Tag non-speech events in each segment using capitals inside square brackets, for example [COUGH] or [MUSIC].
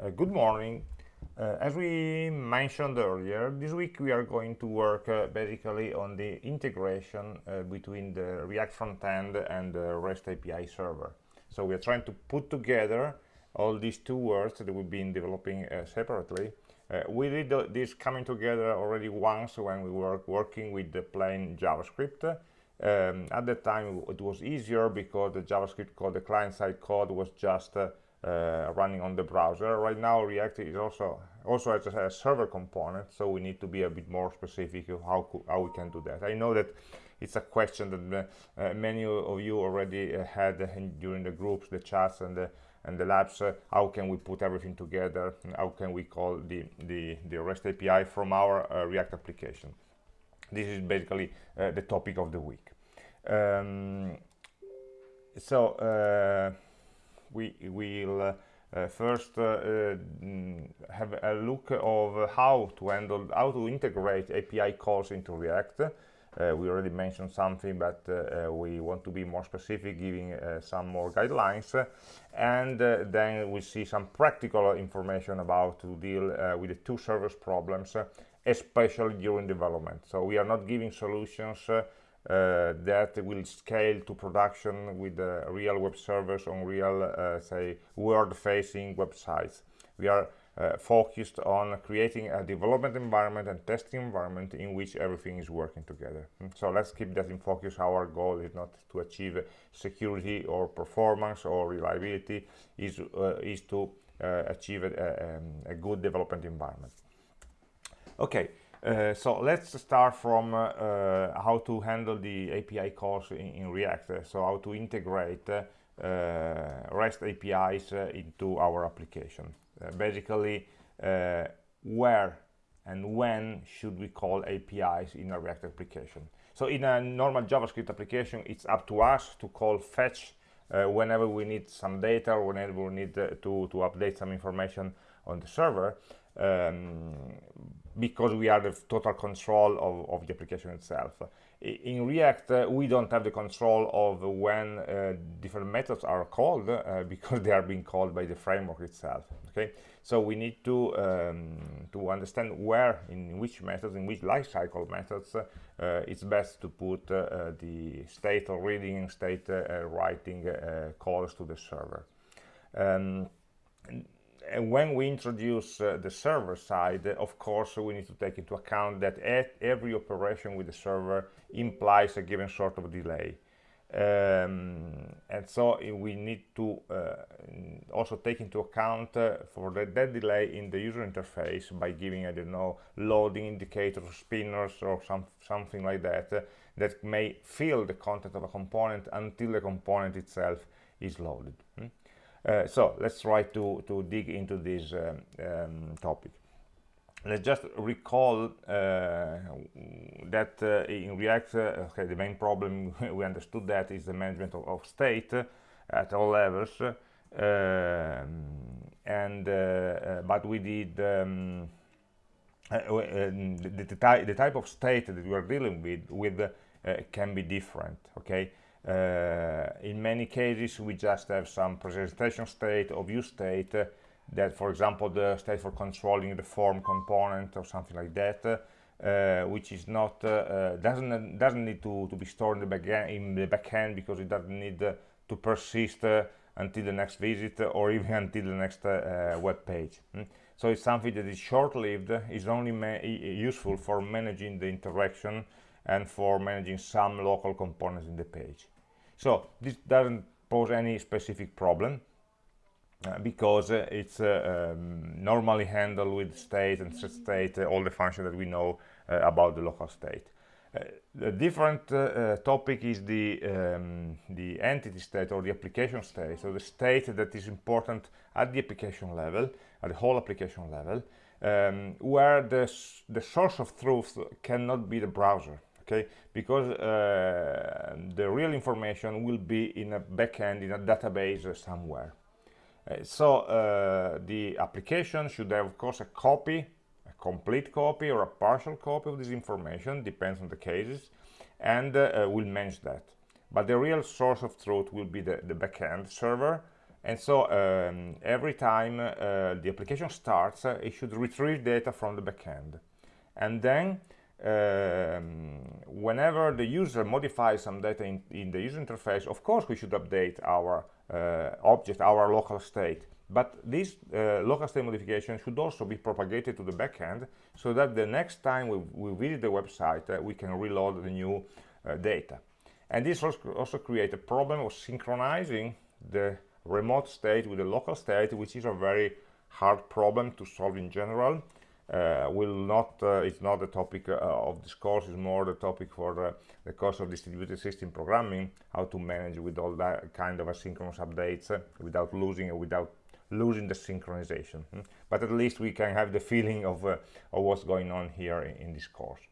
Uh, good morning. Uh, as we mentioned earlier, this week we are going to work uh, basically on the integration uh, between the React frontend and the REST API server. So we are trying to put together all these two words that we've been developing uh, separately. Uh, we did this coming together already once when we were working with the plain JavaScript. Um, at that time it was easier because the JavaScript code, the client-side code was just uh, uh, running on the browser. Right now React is also also has a, server component, so we need to be a bit more specific of how, how we can do that. I know that it's a question that uh, many of you already uh, had during the groups, the chats and the and the labs uh, how can we put everything together how can we call the the, the REST API from our uh, React application this is basically uh, the topic of the week um, so uh, we will uh, first uh, mm, have a look of how to handle how to integrate API calls into React. Uh, we already mentioned something but we want to be more specific giving some more guidelines. And then we see some practical information about to deal with the two servers problems especially during development. So we are not giving solutions uh, that will scale to production with uh, real web servers on real, uh, say, world-facing websites. We are uh, focused on creating a development environment and testing environment in which everything is working together. Hmm, so let's keep that in focus. Our goal is not to achieve security or performance or reliability, is, uh, is to uh, achieve a, um, a, good development environment. Okay, uh, so let's start from uh, uh, how to handle the API calls in, in React. So how to integrate uh, REST APIs uh, into our application. basically, where and when should we call APIs in a React application. So in a normal JavaScript application, it's up to us to call fetch whenever we need some data or whenever we need to, to update some information on the server. Um, because we are the total control of, of the application itself. In React, uh, we don't have the control of when uh, different methods are called uh, [LAUGHS] because they are being called by the framework itself. Okay, so we need to um, to understand where, in which methods, in which lifecycle methods, uh, it's best to put uh, the state or reading state uh, writing calls to the server. Um, and when we introduce uh, the server side, of course, we need to take into account that every operation with the server implies a given sort of delay. Um, and so uh, we need to uh, also take into account uh, for the, that delay in the user interface by giving, I don't know, loading indicators, spinners, or some, something like that, uh, that may fill the content of a component until the component itself is loaded. Hmm? Uh, so let's try to, to dig into this um, um, topic. Let's just recall uh, that uh, in React, uh, okay, the main problem [LAUGHS] we understood that is the management of, of state at all levels, and uh, but we did um, the, the, ty the, type of state that we are dealing with with can be different. Okay, uh, in many cases, we just have some presentation state or view state uh, that, for example, the state for controlling the form component or something like that, uh, which is not uh, doesn't doesn't need to to be stored in the backend in the backend because it doesn't need to persist until the next visit or [LAUGHS] even until the next web page. Mm? So it's something that is short-lived, is only useful for managing the interaction and for managing some local components in the page. So this doesn't pose any specific problem uh, because uh, it's uh, um, normally handled with state and set state, uh, all the functions that we know uh, about the local state. Uh, the different topic is the, um, the entity state or the application state, so the state that is important at the application level, at the whole application level, um, where the, the source of truth cannot be the browser okay? Because uh, the real information will be in a backend in a database somewhere. Uh, so uh, the application should have of course a copy a complete copy or a partial copy of this information depends on the cases and uh, uh, will manage that. But the real source of truth will be the, the backend server. And so um, every time uh, the application starts, it should retrieve data from the backend. And then um, whenever the user modifies some data in, in, the user interface, of course we should update our uh, object, our local state. But this uh, local state modification should also be propagated to the backend so that the next time we, we visit the website, uh, we can reload the new uh, data. And this also creates a problem of synchronizing the remote state with the local state, which is a very hard problem to solve in general. Uh, will not uh, it's not the topic uh, of this course it's more the topic for the, course of distributed system programming how to manage with all that kind of asynchronous updates without losing without losing the synchronization hmm? but at least we can have the feeling of, of what's going on here in, in this course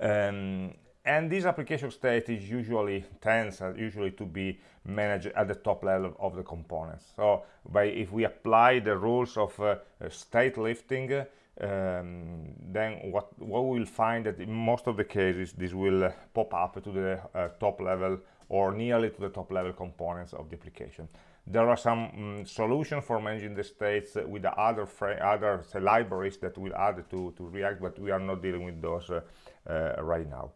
um, and this application state is usually tends uh, usually to be managed at the top level of the components. So by if we apply the rules of uh, state lifting um, then what what we will find that in most of the cases this will uh, pop up to the uh, top level or nearly to the top level components of the application. There are some um, solutions for managing the states with the other other say, libraries that will add to to react but we are not dealing with those uh, uh, right now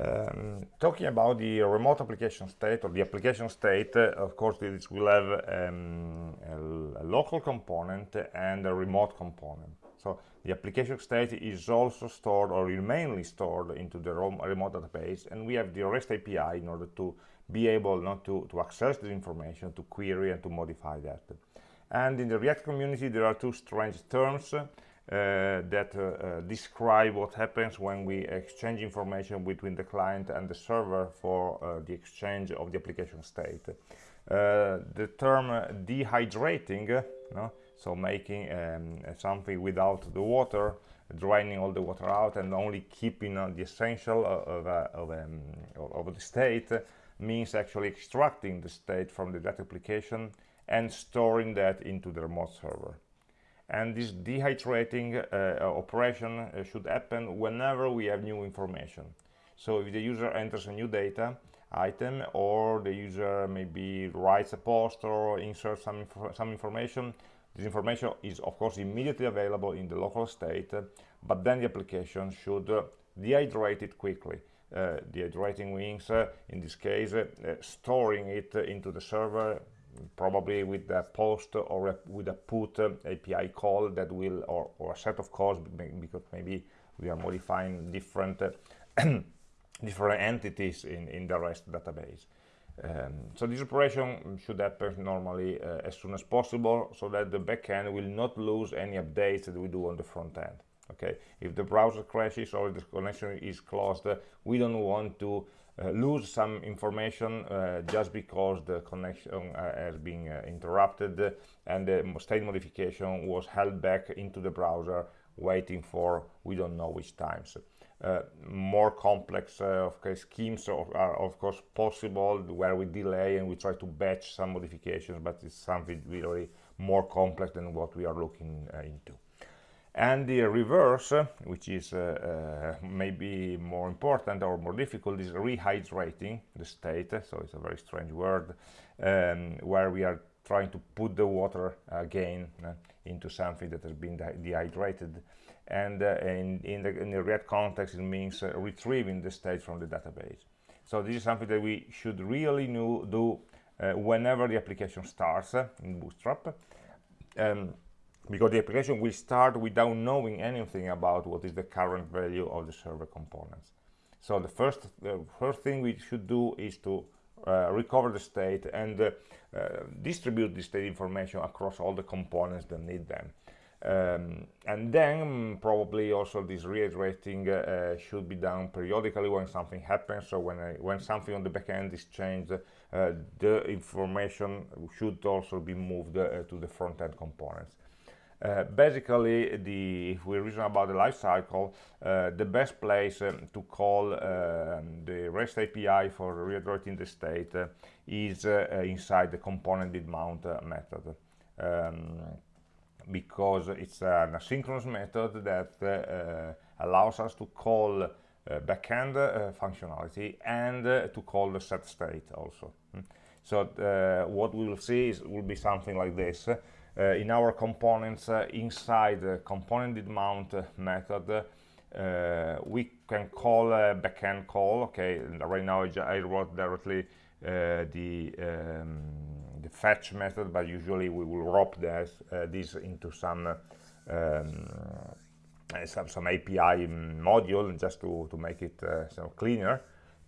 Um, talking about the remote application state or the application state, uh, of course, this will have um, a, a, local component and a remote component. So the application state is also stored or mainly stored into the remote database, and we have the REST API in order to be able not to, to access the information, to query and to modify that. And in the React community, there are two strange terms that uh, uh, describe what happens when we exchange information between the client and the server for the exchange of the application state. the term dehydrating, no? so making um, something without the water, draining all the water out and only keeping uh, the essential of, uh, of, um, of, the state means actually extracting the state from the data application and storing that into the remote server and this dehydrating uh, operation uh, should happen whenever we have new information. So if the user enters a new data item or the user maybe writes a post or inserts some, inf some information this information is of course immediately available in the local state but then the application should uh, dehydrate it quickly. Uh, dehydrating means uh, in this case uh, storing it into the server probably with a post or a, with a put API call that will, or, or a set of calls, because maybe we are modifying different [CLEARS THROAT] different entities in, in the REST database. Um, so this operation should happen normally uh, as soon as possible so that the backend will not lose any updates that we do on the front end. Okay, if the browser crashes or the connection is closed, uh, we don't want to uh, lose some information uh, just because the connection uh, has been interrupted and the state modification was held back into the browser waiting for we don't know which times. Uh, more complex uh, of course, schemes are, are, of course possible where we delay and we try to batch some modifications but it's something really more complex than what we are looking uh, into and the reverse which is uh, uh, maybe more important or more difficult is rehydrating the state. So it's a very strange word um, where we are trying to put the water again uh, into something that has been dehydrated. And uh, in, in, the, in the React context it means uh, retrieving the state from the database. So this is something that we should really do uh, whenever the application starts in Bootstrap. Um, because the application will start without knowing anything about what is the current value of the server components. So the first, the first thing we should do is to uh, recover the state and uh, uh, distribute the state information across all the components that need them. Um, and then probably also this rehydrating uh, should be done periodically when something happens. So when I, when something on the backend is changed, uh, the information should also be moved uh, to the front-end components. Uh, basically, the, if we reason about the life cycle, uh, the best place um, to call um, the REST API for rehydrating the state uh, is uh, inside the component did mount method. Um, because it's an asynchronous method that allows us to call backend functionality and to call the set state also. Mm. So what we will see is will be something like this. Uh, in our components inside the component mount method, we can call a backend call. Okay, right now I, wrote directly the um, the fetch method, but usually we will wrap this, this into some um, uh, some, some API module just to, to make it uh, so cleaner.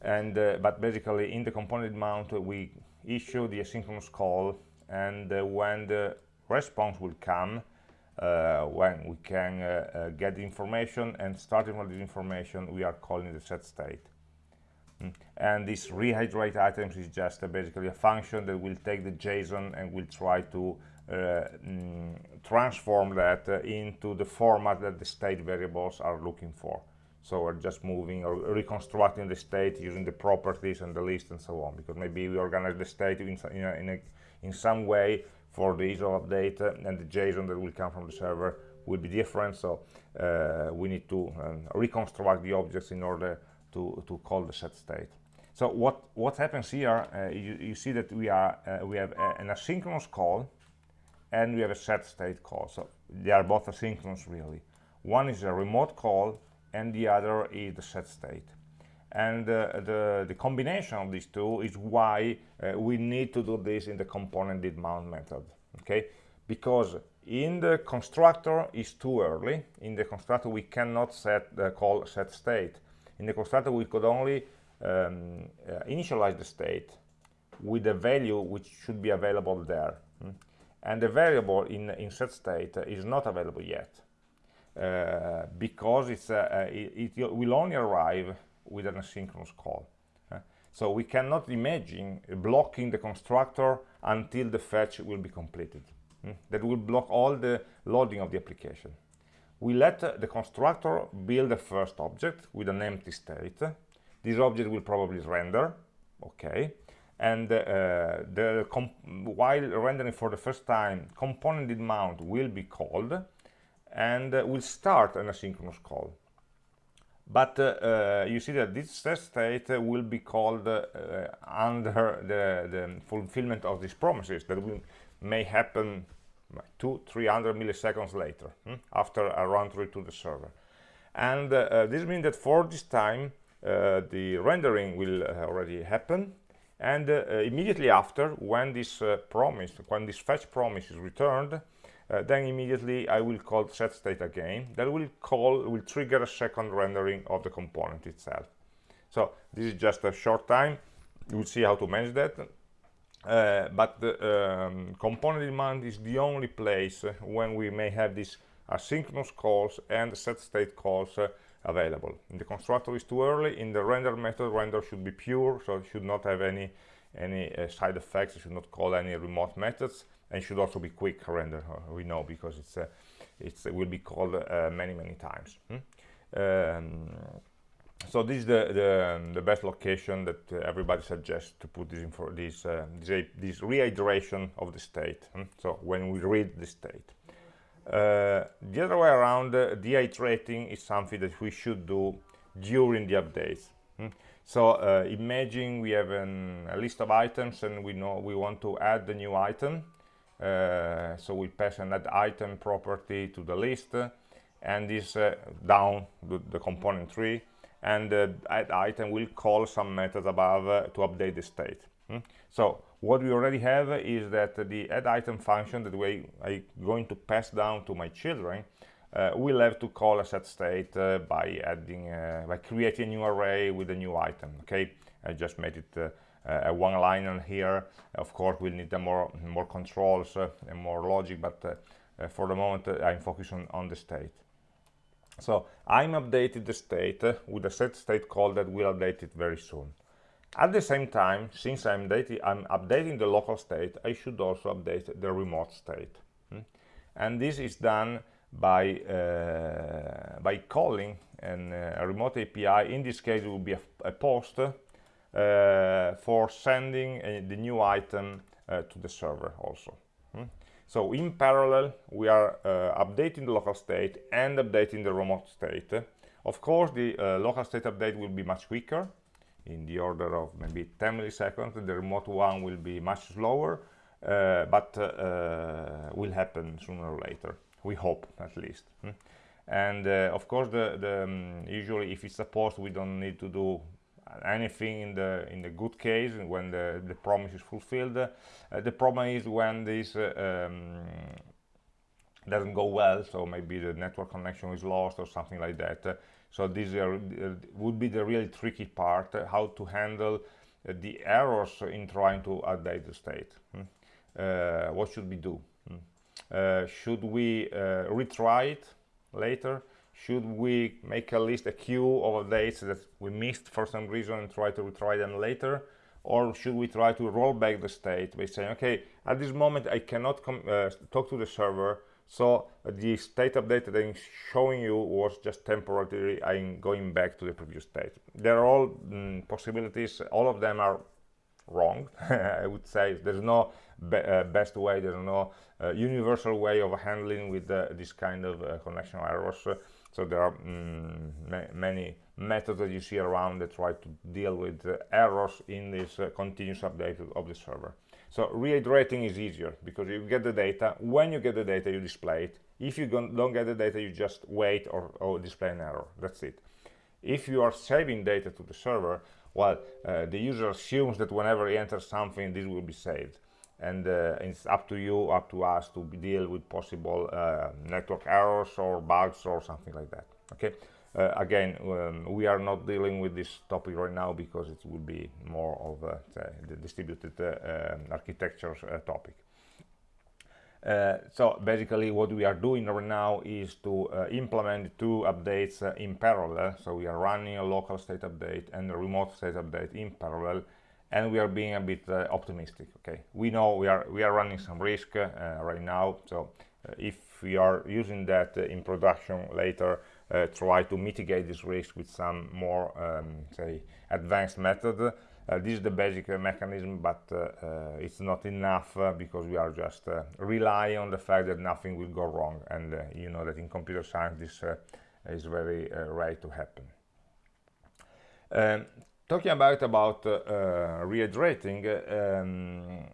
And uh, but basically in the component mount we issue the asynchronous call and when the response will come uh, when we can uh, uh, get the information and starting from this information we are calling the set state mm. and this rehydrate items is just basically a function that will take the JSON and will try to uh, mm, transform that uh, into the format that the state variables are looking for. So we're just moving or reconstructing the state using the properties and the list and so on, because maybe we organize the state in, in, a, in, a, in some way for the ISO update uh, and the JSON that will come from the server will be different. So uh, we need to um, reconstruct the objects in order to, to call the set state. So what, what happens here, uh, you, you, see that we, are, uh, we have an asynchronous call and we have a set state call. So they are both asynchronous really. One is a remote call and the other is the set state. And uh, the, the combination of these two is why uh, we need to do this in the component did mount method, okay? Because in the constructor is too early. In the constructor we cannot set the call set state. In the constructor we could only um, uh, initialize the state with a value which should be available there. Hmm? and the variable in, in set state is not available yet uh, because it's, uh, uh it, it, will only arrive with an asynchronous call. Uh, so we cannot imagine blocking the constructor until the fetch will be completed. Mm? That will block all the loading of the application. We let uh, the constructor build a first object with an empty state. This object will probably render, okay, and uh, the while rendering for the first time component mount will be called and uh, will start an asynchronous call but uh, uh you see that this test state will be called uh, under the, the, fulfillment of these promises that will may happen two 300 milliseconds later hmm, after a run through to the server. And uh, this means that for this time the rendering will already happen. And uh, immediately after when this uh, promise when this fetch promise is returned uh, then immediately I will call set state again that will call will trigger a second rendering of the component itself so this is just a short time you will see how to manage that uh, but the um, component demand is the only place when we may have these asynchronous calls and set state calls uh, available. In the constructor is too early. In the render method, render should be pure, so it should not have any any uh, side effects. It should not call any remote methods, and should also be quick render. Uh, we know because it's uh, it's it will be called uh, many many times. Hmm? Um, so this is the, the, the best location that uh, everybody suggests to put this in for this uh, this, this rehydration of the state. Hmm? So when we read the state. Uh, the other way around, uh, dehydrating is something that we should do during the updates. Hmm? So uh, imagine we have an, a list of items and we know we want to add the new item. Uh, so we pass an add item property to the list and this uh, down the, the, component tree and the add item will call some methods above uh, to update the state. Hmm? So what we already have is that the add item function that we are going to pass down to my children uh, will have to call a set state by adding by creating a new array with a new item okay i just made it a one liner here of course we'll need more more controls uh, and more logic but uh, for the moment i'm focusing on the state so i'm updating the state with a set state call that will update it very soon at the same time, since I'm, I'm, updating the local state, I should also update the remote state. Hmm? And this is done by, uh, by calling an, uh, a remote API. In this case, it will be a, a post uh, for sending uh, the new item uh, to the server also. Hmm? So in parallel, we are uh, updating the local state and updating the remote state Of course, the uh, local state update will be much quicker, in the order of maybe 10 milliseconds. The remote one will be much slower, uh, but uh, uh, will happen sooner or later. We hope, at least. Hmm? And uh, of course, the, the um, usually if it's a post, we don't need to do anything in the in the good case when the the promise is fulfilled. the problem is when this um, doesn't go well so maybe the network connection is lost or something like that uh, so this uh, would be the really tricky part uh, how to handle uh, the errors in trying to update the state hmm? Uh, what should we do hmm? Uh, should we retry it later should we make a list a queue of updates that we missed for some reason and try to retry them later or should we try to roll back the state by saying okay at this moment i cannot talk to the server so uh, the state update that I'm showing you was just temporarily I'm going back to the previous state. They're all mm, possibilities, all of them are wrong, [LAUGHS] I would say. There's no be uh, best way, there's no uh, universal way of handling with uh, this kind of uh, connection errors. So there are mm, ma many methods that you see around that try to deal with errors in this uh, continuous update of the server. So rehydrating is easier because you get the data. When you get the data, you display it. If you don't get the data, you just wait or, or display an error. That's it. If you are saving data to the server, well, uh, the user assumes that whenever he enters something, this will be saved. And uh, it's up to you, up to us to deal with possible uh, network errors or bugs or something like that. Okay. Uh, again, um, we are not dealing with this topic right now because it will be more of a, the distributed um, architecture topic. Uh, so basically what we are doing right now is to uh, implement two updates uh, in parallel so we are running a local state update and a remote state update in parallel and we are being a bit uh, optimistic okay we know we are we are running some risk uh, right now so uh, if we are using that in production later uh, try to mitigate this risk with some more, um, say, advanced method. Uh, this is the basic uh, mechanism, but it's not enough because we are just relying on the fact that nothing will go wrong. And you know that in computer science this is very rare to happen. Um, talking about about uh, rehydrating, um,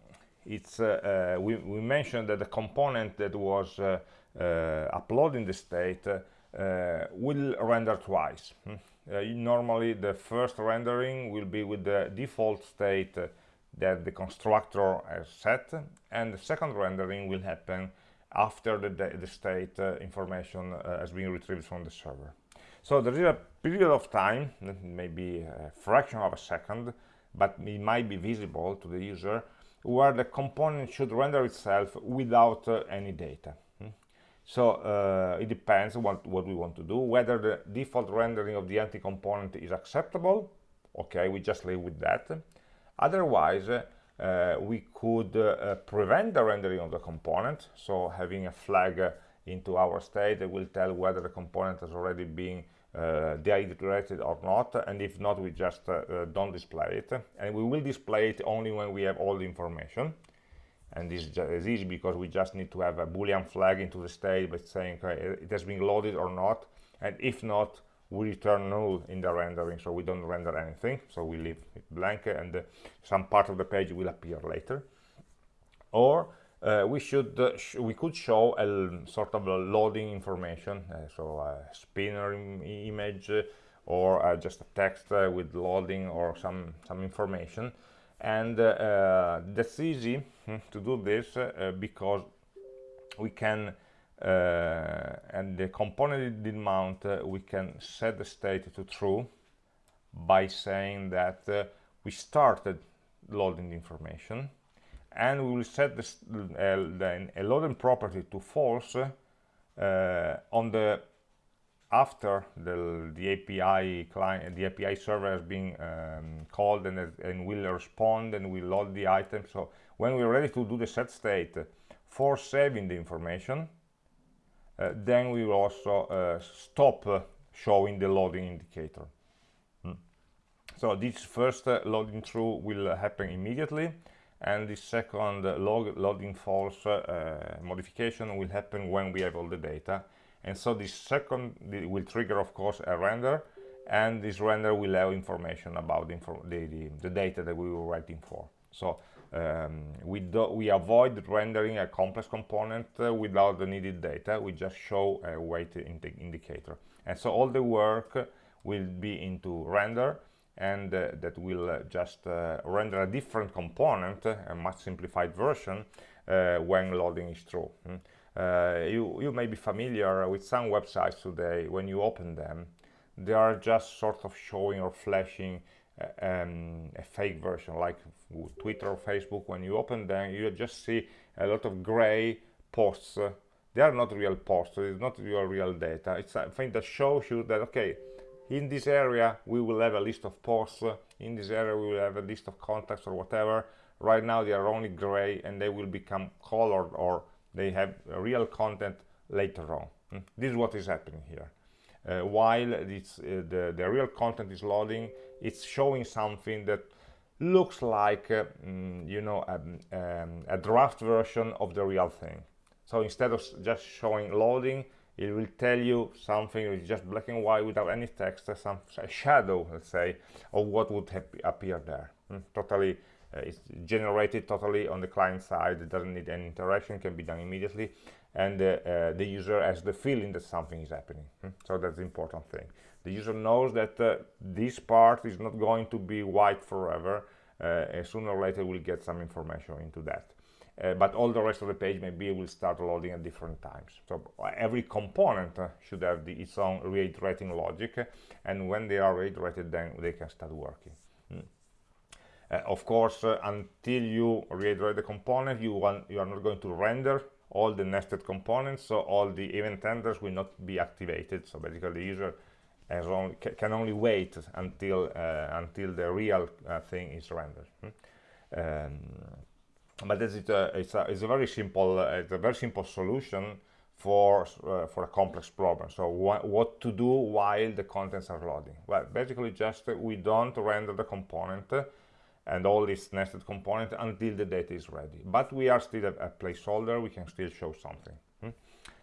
it's uh, uh, we, we, mentioned that the component that was uploading the state uh, will render twice. Hmm. Uh, normally the first rendering will be with the default state that the constructor has set and the second rendering will happen after the, the state uh, information uh, has been retrieved from the server. So there is a period of time, maybe a fraction of a second, but it might be visible to the user, where the component should render itself without uh, any data. So uh, it depends what, what we want to do, whether the default rendering of the empty component is acceptable. Okay, we just leave with that. Otherwise, uh, we could uh, prevent the rendering of the component. So having a flag uh, into our state that will tell whether the component has already been uh, dehydrated or not. And if not, we just uh, don't display it. And we will display it only when we have all the information and this is easy because we just need to have a boolean flag into the state by saying okay, it has been loaded or not and if not we return null in the rendering so we don't render anything so we leave it blank and uh, some part of the page will appear later or uh, we should uh, sh we could show a sort of a loading information uh, so a spinner Im image uh, or uh, just a text with loading or some some information. And uh, that's easy hmm, to do this uh, because we can uh, and the component did mount we can set the state to true by saying that we started loading the information and we will set this, uh, then a loading property to false uh, on the after the, the API client, the API server has been um, called and, and will respond and will load the item. So when we're ready to do the set state for saving the information, uh, then we will also uh, stop uh, showing the loading indicator. Hmm. So this first uh, loading true will happen immediately and the second log loading false uh, modification will happen when we have all the data. And so this second will trigger of course a render. And this render will have information about the, the, the, the data that we were writing for. So um, we we avoid rendering a complex component uh, without the needed data. We just show a weight indi indicator. And so all the work will be into render and uh, that will uh, just uh, render a different component a much simplified version uh, when loading is true mm. you you may be familiar with some websites today. When you open them they are just sort of showing or flashing um, a fake version like Twitter or Facebook. When you open them you just see a lot of gray posts. They are not real posts. It's not your real data. It's a thing that shows you that okay in this area we will have a list of posts. In this area we will have a list of contacts or whatever. Right now they are only gray and they will become colored or they have real content later on. Hmm? this is what is happening here. Uh, while uh, the, the real content is loading it's showing something that looks like uh, mm, you know um, um, a draft version of the real thing. So instead of just showing loading it will tell you something it's just black and white without any text some shadow let's say of what would appear there. Mm, totally uh, it's generated totally on the client side it doesn't need any interaction can be done immediately and uh, uh, the user has the feeling that something is happening. Mm, so that's the important thing. The user knows that uh, this part is not going to be white forever uh, sooner or later we'll get some information into that uh, but all the rest of the page maybe will start loading at different times so uh, every component uh, should have the, its own rehydrating logic and when they are rehydrated then they can start working mm. of course until you rehydrate the component you want you are not going to render all the nested components so all the event handlers will not be activated so basically the user can only wait until uh, until the real uh, thing is rendered. Hmm? Um, but is a, it's, a, it's a very simple uh, it's a very simple solution for uh, for a complex problem. So wh what to do while the contents are loading? Well, basically just uh, we don't render the component and all these nested component until the data is ready. But we are still a, a placeholder. We can still show something. Hmm?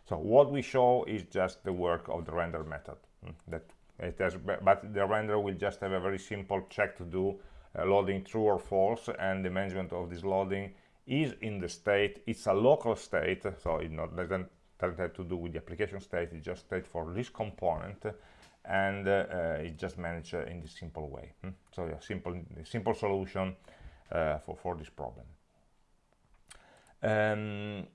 So what we show is just the work of the render method hmm? that it has but the render will just have a very simple check to do uh, loading true or false and the management of this loading is in the state it's a local state so it not doesn't doesn't have to do with the application state it's just state for this component and uh, it's just managed uh, in this simple way hmm? so a simple simple solution uh, for for this problem um,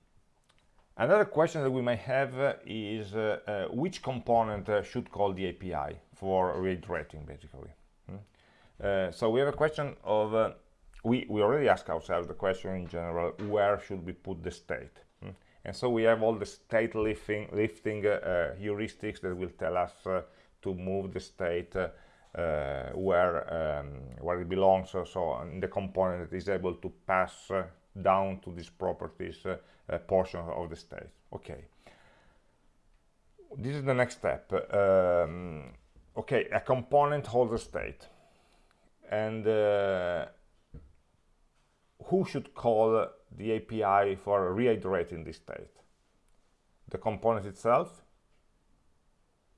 Another question that we may have uh, is uh, uh, which component should call the API for rehydrating, basically. Hmm? So we have a question of, we, we already ask ourselves the question in general, where should we put the state? Hmm? And so we have all the state lifting, lifting heuristics that will tell us to move the state where, um, where it belongs, so, so the component that is able to pass down to these properties uh, portion of the state okay this is the next step um, okay a component holds a state and uh, who should call the API for rehydrating this state? The component itself?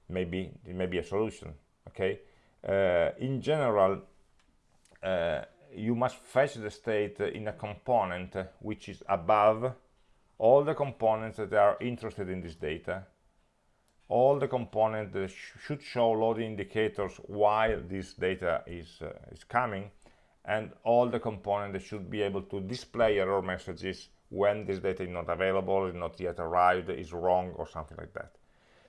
Maybe it may be a solution okay? Uh, in general uh, you must fetch the state in a component which is above all the components that are interested in this data. All the components that sh should show loading indicators while this data is uh, is coming and all the components should be able to display error messages when this data is not available is not yet arrived is wrong or something like that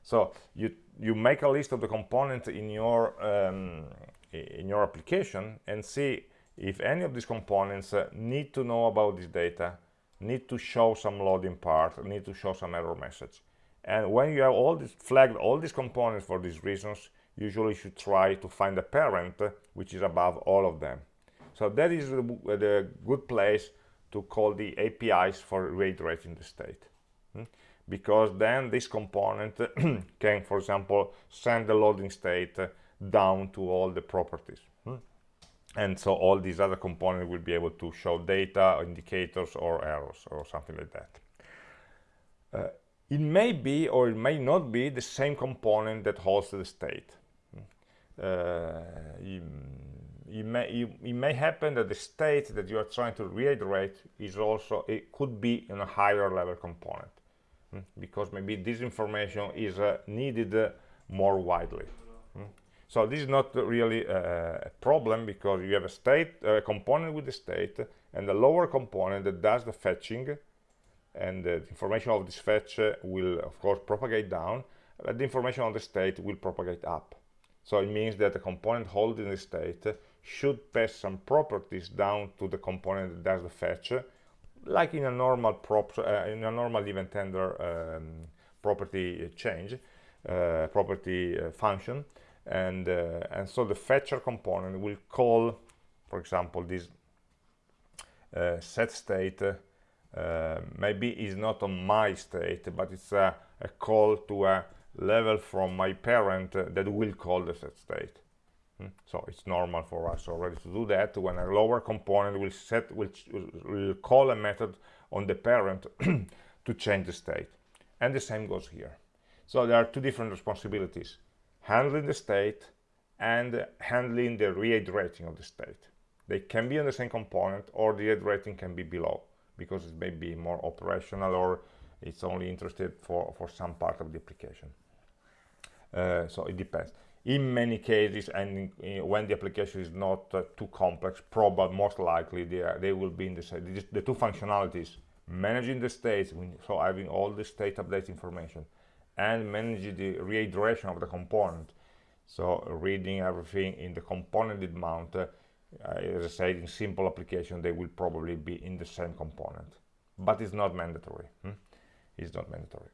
so you you make a list of the components in your um, in your application and see if any of these components uh, need to know about this data need to show some loading part, need to show some error message. And when you have all this flagged, all these components for these reasons, usually you should try to find a parent which is above all of them. So that is the, the good place to call the APIs for rehydrating the state. Hmm? Because then this component [CLEARS THROAT] can, for example, send the loading state down to all the properties and so all these other components will be able to show data indicators or errors or something like that uh, it may be or it may not be the same component that holds the state. Uh, it, may, it, may happen that the state that you are trying to rehydrate is also, it could be in a higher level component mm, because maybe this information is uh, needed uh, more widely. Mm. So this is not really a problem because you have a state, a component with the state and the lower component that does the fetching and the information of this fetch will of course propagate down but the information on the state will propagate up so it means that the component holding the state should pass some properties down to the component that does the fetch like in a normal prop uh, in a normal event handler um, property change uh, property uh, function and uh, and so the fetcher component will call for example this uh, set state uh, maybe is not on my state but it's a, a, call to a level from my parent that will call the set state? So it's normal for us already to do that when a lower component will set which will call a method on the parent [CLEARS THROAT] to change the state and the same goes here so there are two different responsibilities handling the state and handling the rehydrating of the state they can be on the same component or the rehydrating can be below because it may be more operational or it's only interested for, for some part of the application. Uh, so it depends. In many cases, and in, when the application is not uh, too complex, probably most likely they, are, they will be in the same. The two functionalities, managing the states, so having all the state update information, and managing the rehydration of the component, so reading everything in the componented mount, uh, uh, as I said, in simple application, they will probably be in the same component, but it's not mandatory. Hmm? It's not mandatory.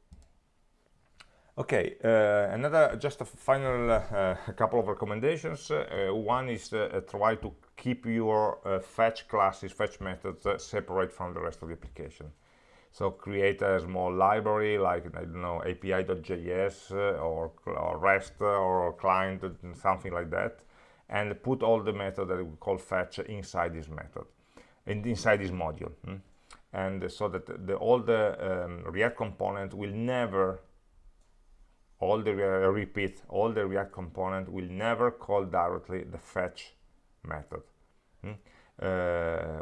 Okay, uh, another, just a final uh, couple of recommendations. Uh, one is uh, try to keep your uh, fetch classes, fetch methods separate from the rest of the application. So create a small library like, I don't know, api.js or, or REST or client, something like that and put all the method that we call fetch inside this method and inside this module hmm? and so that the, all the um, react component will never all the uh, repeat all the react component will never call directly the fetch method hmm? uh,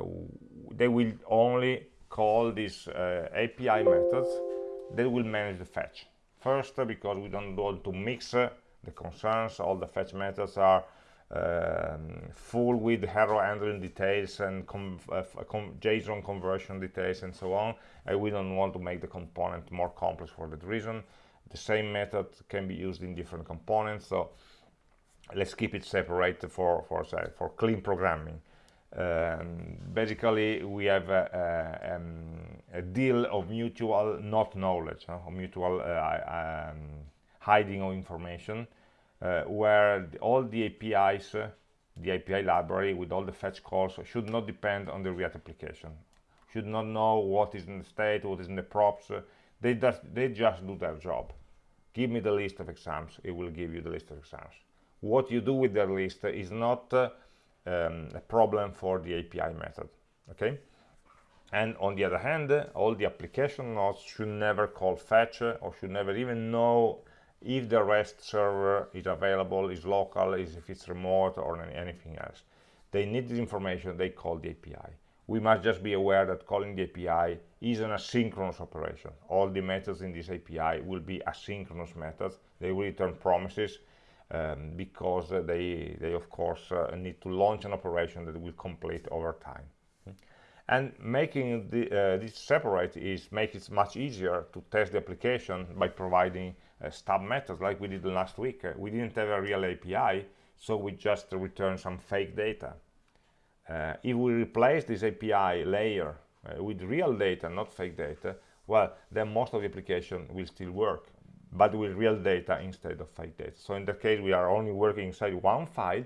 they will only call these uh, API methods that will manage the fetch first because we don't want to mix uh, the concerns all the fetch methods are um, full with error handling details and uh, com JSON conversion details and so on. And we don't want to make the component more complex for that reason. The same method can be used in different components, so let's keep it separate for for for clean programming. Um, basically, we have a, a, um, a, deal of mutual not knowledge, mutual uh, um, hiding of information uh, where all the APIs, uh, the API library with all the fetch calls should not depend on the React application. Should not know what is in the state, what is in the props. They, just, they just do their job. Give me the list of exams, it will give you the list of exams. What you do with that list is not uh, um, a problem for the API method, okay? And on the other hand, all the application nodes should never call fetch or should never even know if the REST server is available, is local, is if it's remote or anything else. They need this information, they call the API. We must just be aware that calling the API is an asynchronous operation. All the methods in this API will be asynchronous methods. They will return promises um, because uh, they, they of course uh, need to launch an operation that will complete over time. And making the, uh, this separate is make it much easier to test the application by providing uh, stub methods like we did last week. Uh, we didn't have a real API, so we just return some fake data. Uh, if we replace this API layer uh, with real data, not fake data, well, then most of the application will still work, but with real data instead of fake data. So in that case, we are only working inside one file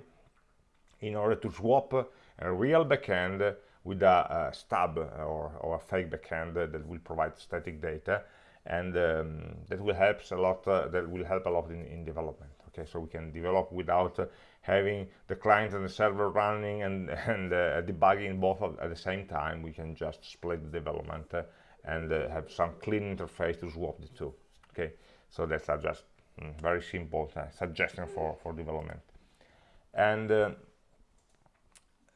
in order to swap a real backend with a, a stub or, or, a fake backend that will provide static data and um, that will help a lot uh, that will help a lot in, in, development okay so we can develop without uh, having the client and the server running and [LAUGHS] and uh, debugging both at the same time we can just split the development uh, and uh, have some clean interface to swap the two okay? So that's a just mm, very simple uh, suggestion for for development. And uh,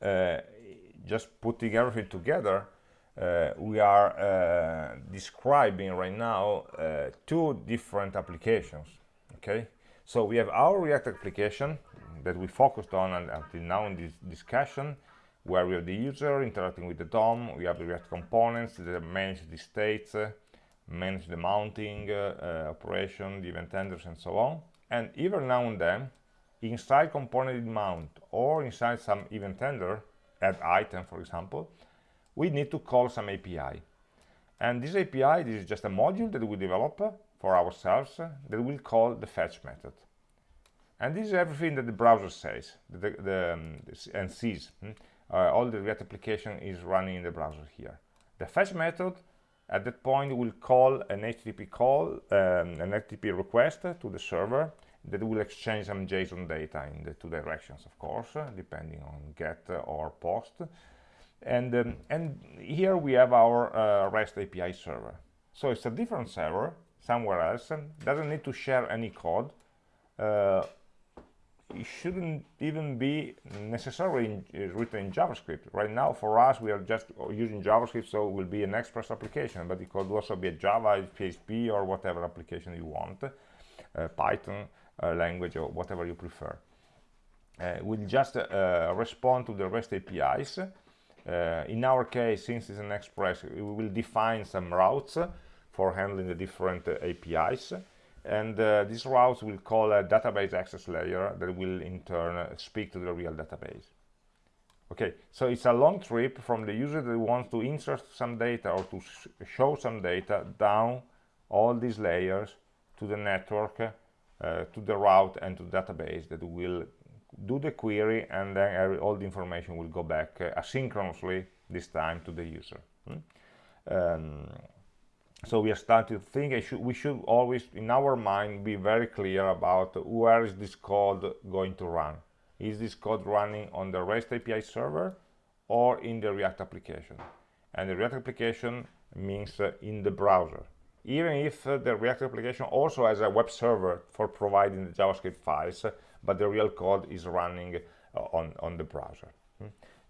uh, just putting everything together uh, we are uh, describing right now uh, two different applications okay? So we have our react application that we focused on until now in this discussion where we have the user interacting with the DOM, we have the React components that manage the states, uh, manage the mounting uh, uh, operation, the event handlers, and so on. And even now and then, inside component mount or inside some event handler, add item, for example, we need to call some API. And this API, this is just a module that we develop for ourselves that will call the fetch method. And this is everything that the browser says the, the, um, and sees. Hmm? uh, all the React application is running in the browser here. The fetch method at that point will call an HTTP call, um, an HTTP request to the server that will exchange some JSON data in the two directions, of course, depending on GET or POST. And, um, and here we have our uh, REST API server. So it's a different server somewhere else, and doesn't need to share any code. Uh, it shouldn't even be necessarily in, uh, written in JavaScript. Right now, for us, we are just using JavaScript, so it will be an Express application, but it could also be a Java, PHP, or whatever application you want, uh, Python uh, language, or whatever you prefer. Uh, we'll just uh, respond to the REST APIs. Uh, in our case, since it's an Express, we will define some routes for handling the different APIs and uh, these routes will call a database access layer that will in turn uh, speak to the real database okay so it's a long trip from the user that wants to insert some data or to sh show some data down all these layers to the network uh, to the route and to the database that will do the query and then all the information will go back uh, asynchronously this time to the user hmm? um, so we are starting to think should, we should always in our mind be very clear about where is this code going to run. Is this code running on the rest api server or in the react application? And the react application means uh, in the browser. Even if uh, the react application also has a web server for providing the javascript files but the real code is running uh, on on the browser. Hmm?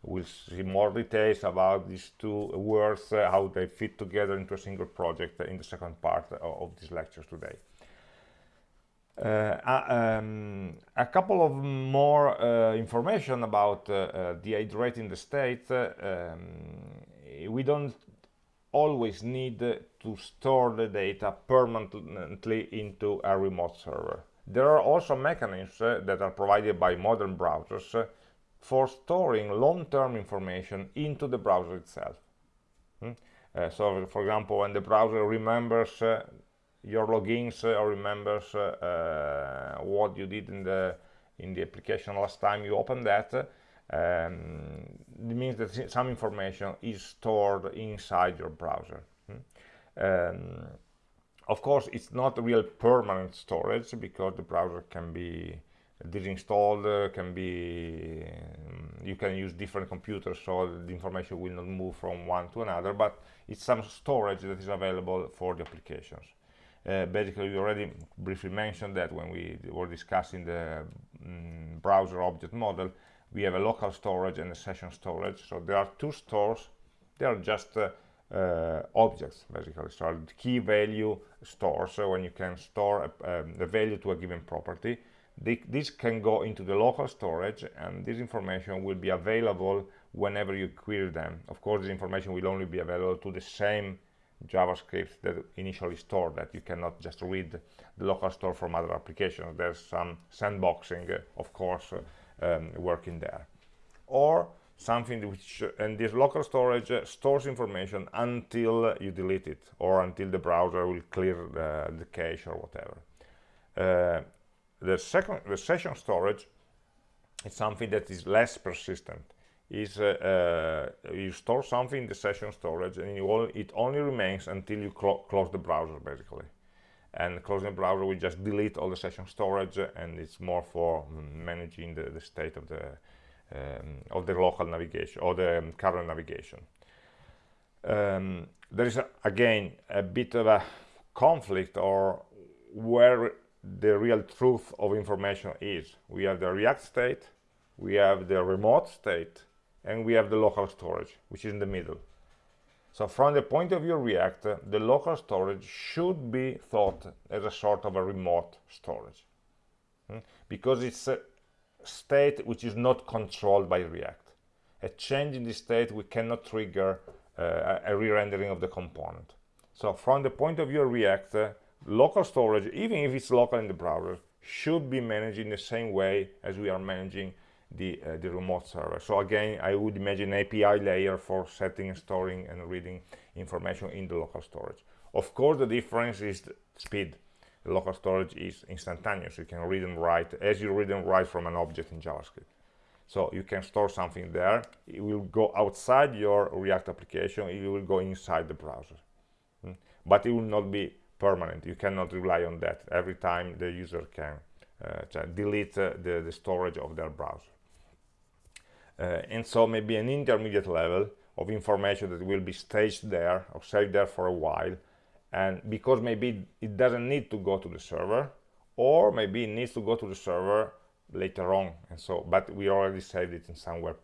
We'll see more details about these two words, uh, how they fit together into a single project in the second part of this lecture today. Uh, uh, um, a couple of more uh, information about uh, uh, rehydrating the state. Um, we don't always need to store the data permanently into a remote server. There are also mechanisms that are provided by modern browsers for storing long-term information into the browser itself. Hmm? Uh, so, for example, when the browser remembers uh, your logins uh, or remembers uh, uh, what you did in the in the application last time you opened that, um, it means that some information is stored inside your browser. Hmm? Um, of course, it's not real permanent storage because the browser can be disinstalled uh, can be um, you can use different computers so the information will not move from one to another but it's some storage that is available for the applications. Uh, basically we already briefly mentioned that when we were discussing the um, browser object model we have a local storage and a session storage. So there are two stores they are just uh, uh, objects basically. So key value stores so when you can store a, um, a value to a given property this can go into the local storage and this information will be available whenever you query them. Of course, this information will only be available to the same JavaScript that initially stored that. You cannot just read the local store from other applications. There's some sandboxing, uh, of course, uh, um, working there. Or something which, and this local storage uh, stores information until you delete it or until the browser will clear the, the cache or whatever. The second the session storage is something that is less persistent. Is uh, uh, you store something in the session storage and it only remains until you clo close the browser basically. And closing the browser we just delete all the session storage and it's more for managing the, the state of the um, of the local navigation or the um, current navigation. Um, there is a, again a bit of a conflict or where the real truth of information is. We have the react state we have the remote state and we have the local storage which is in the middle. So from the point of view of react the local storage should be thought as a sort of a remote storage hmm? because it's a state which is not controlled by react. A change in the state we cannot trigger uh, a re-rendering of the component. So from the point of view of react local storage even if it's local in the browser should be managed in the same way as we are managing the, uh, the remote server. So again, I would imagine API layer for setting, storing, and reading information in the local storage. Of course, the difference is the speed. The local storage is instantaneous. You can read and write as you read and write from an object in JavaScript. So you can store something there. It will go outside your React application. It will go inside the browser. Hmm? But it will not be permanent. You cannot rely on that every time the user can uh, delete uh, the, the storage of their browser. Uh, and so maybe an intermediate level of information that will be staged there or saved there for a while and because maybe it doesn't need to go to the server or maybe it needs to go to the server later on and so but we already saved it in somewhere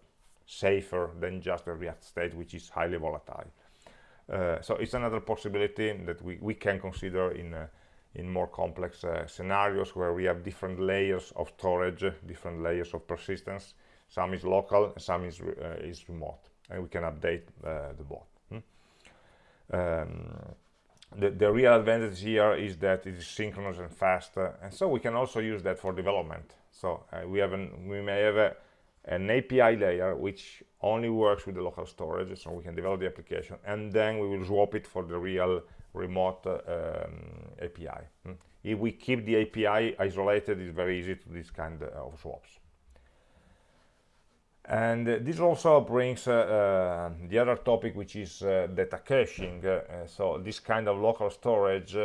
safer than just the react state which is highly volatile so it's another possibility that we, we can consider in uh, in more complex uh, scenarios where we have different layers of storage different layers of persistence some is local some is uh, is remote and we can update uh, the bot hmm? um, the, the real advantage here is that it is synchronous and fast uh, and so we can also use that for development so uh, we have an, we may have a, an API layer which only works with the local storage so we can develop the application and then we will swap it for the real remote uh, um, API hmm? if we keep the API isolated it's very easy to this kind of swaps. And this also brings uh, uh, the other topic which is uh, data caching. Uh, so this kind of local storage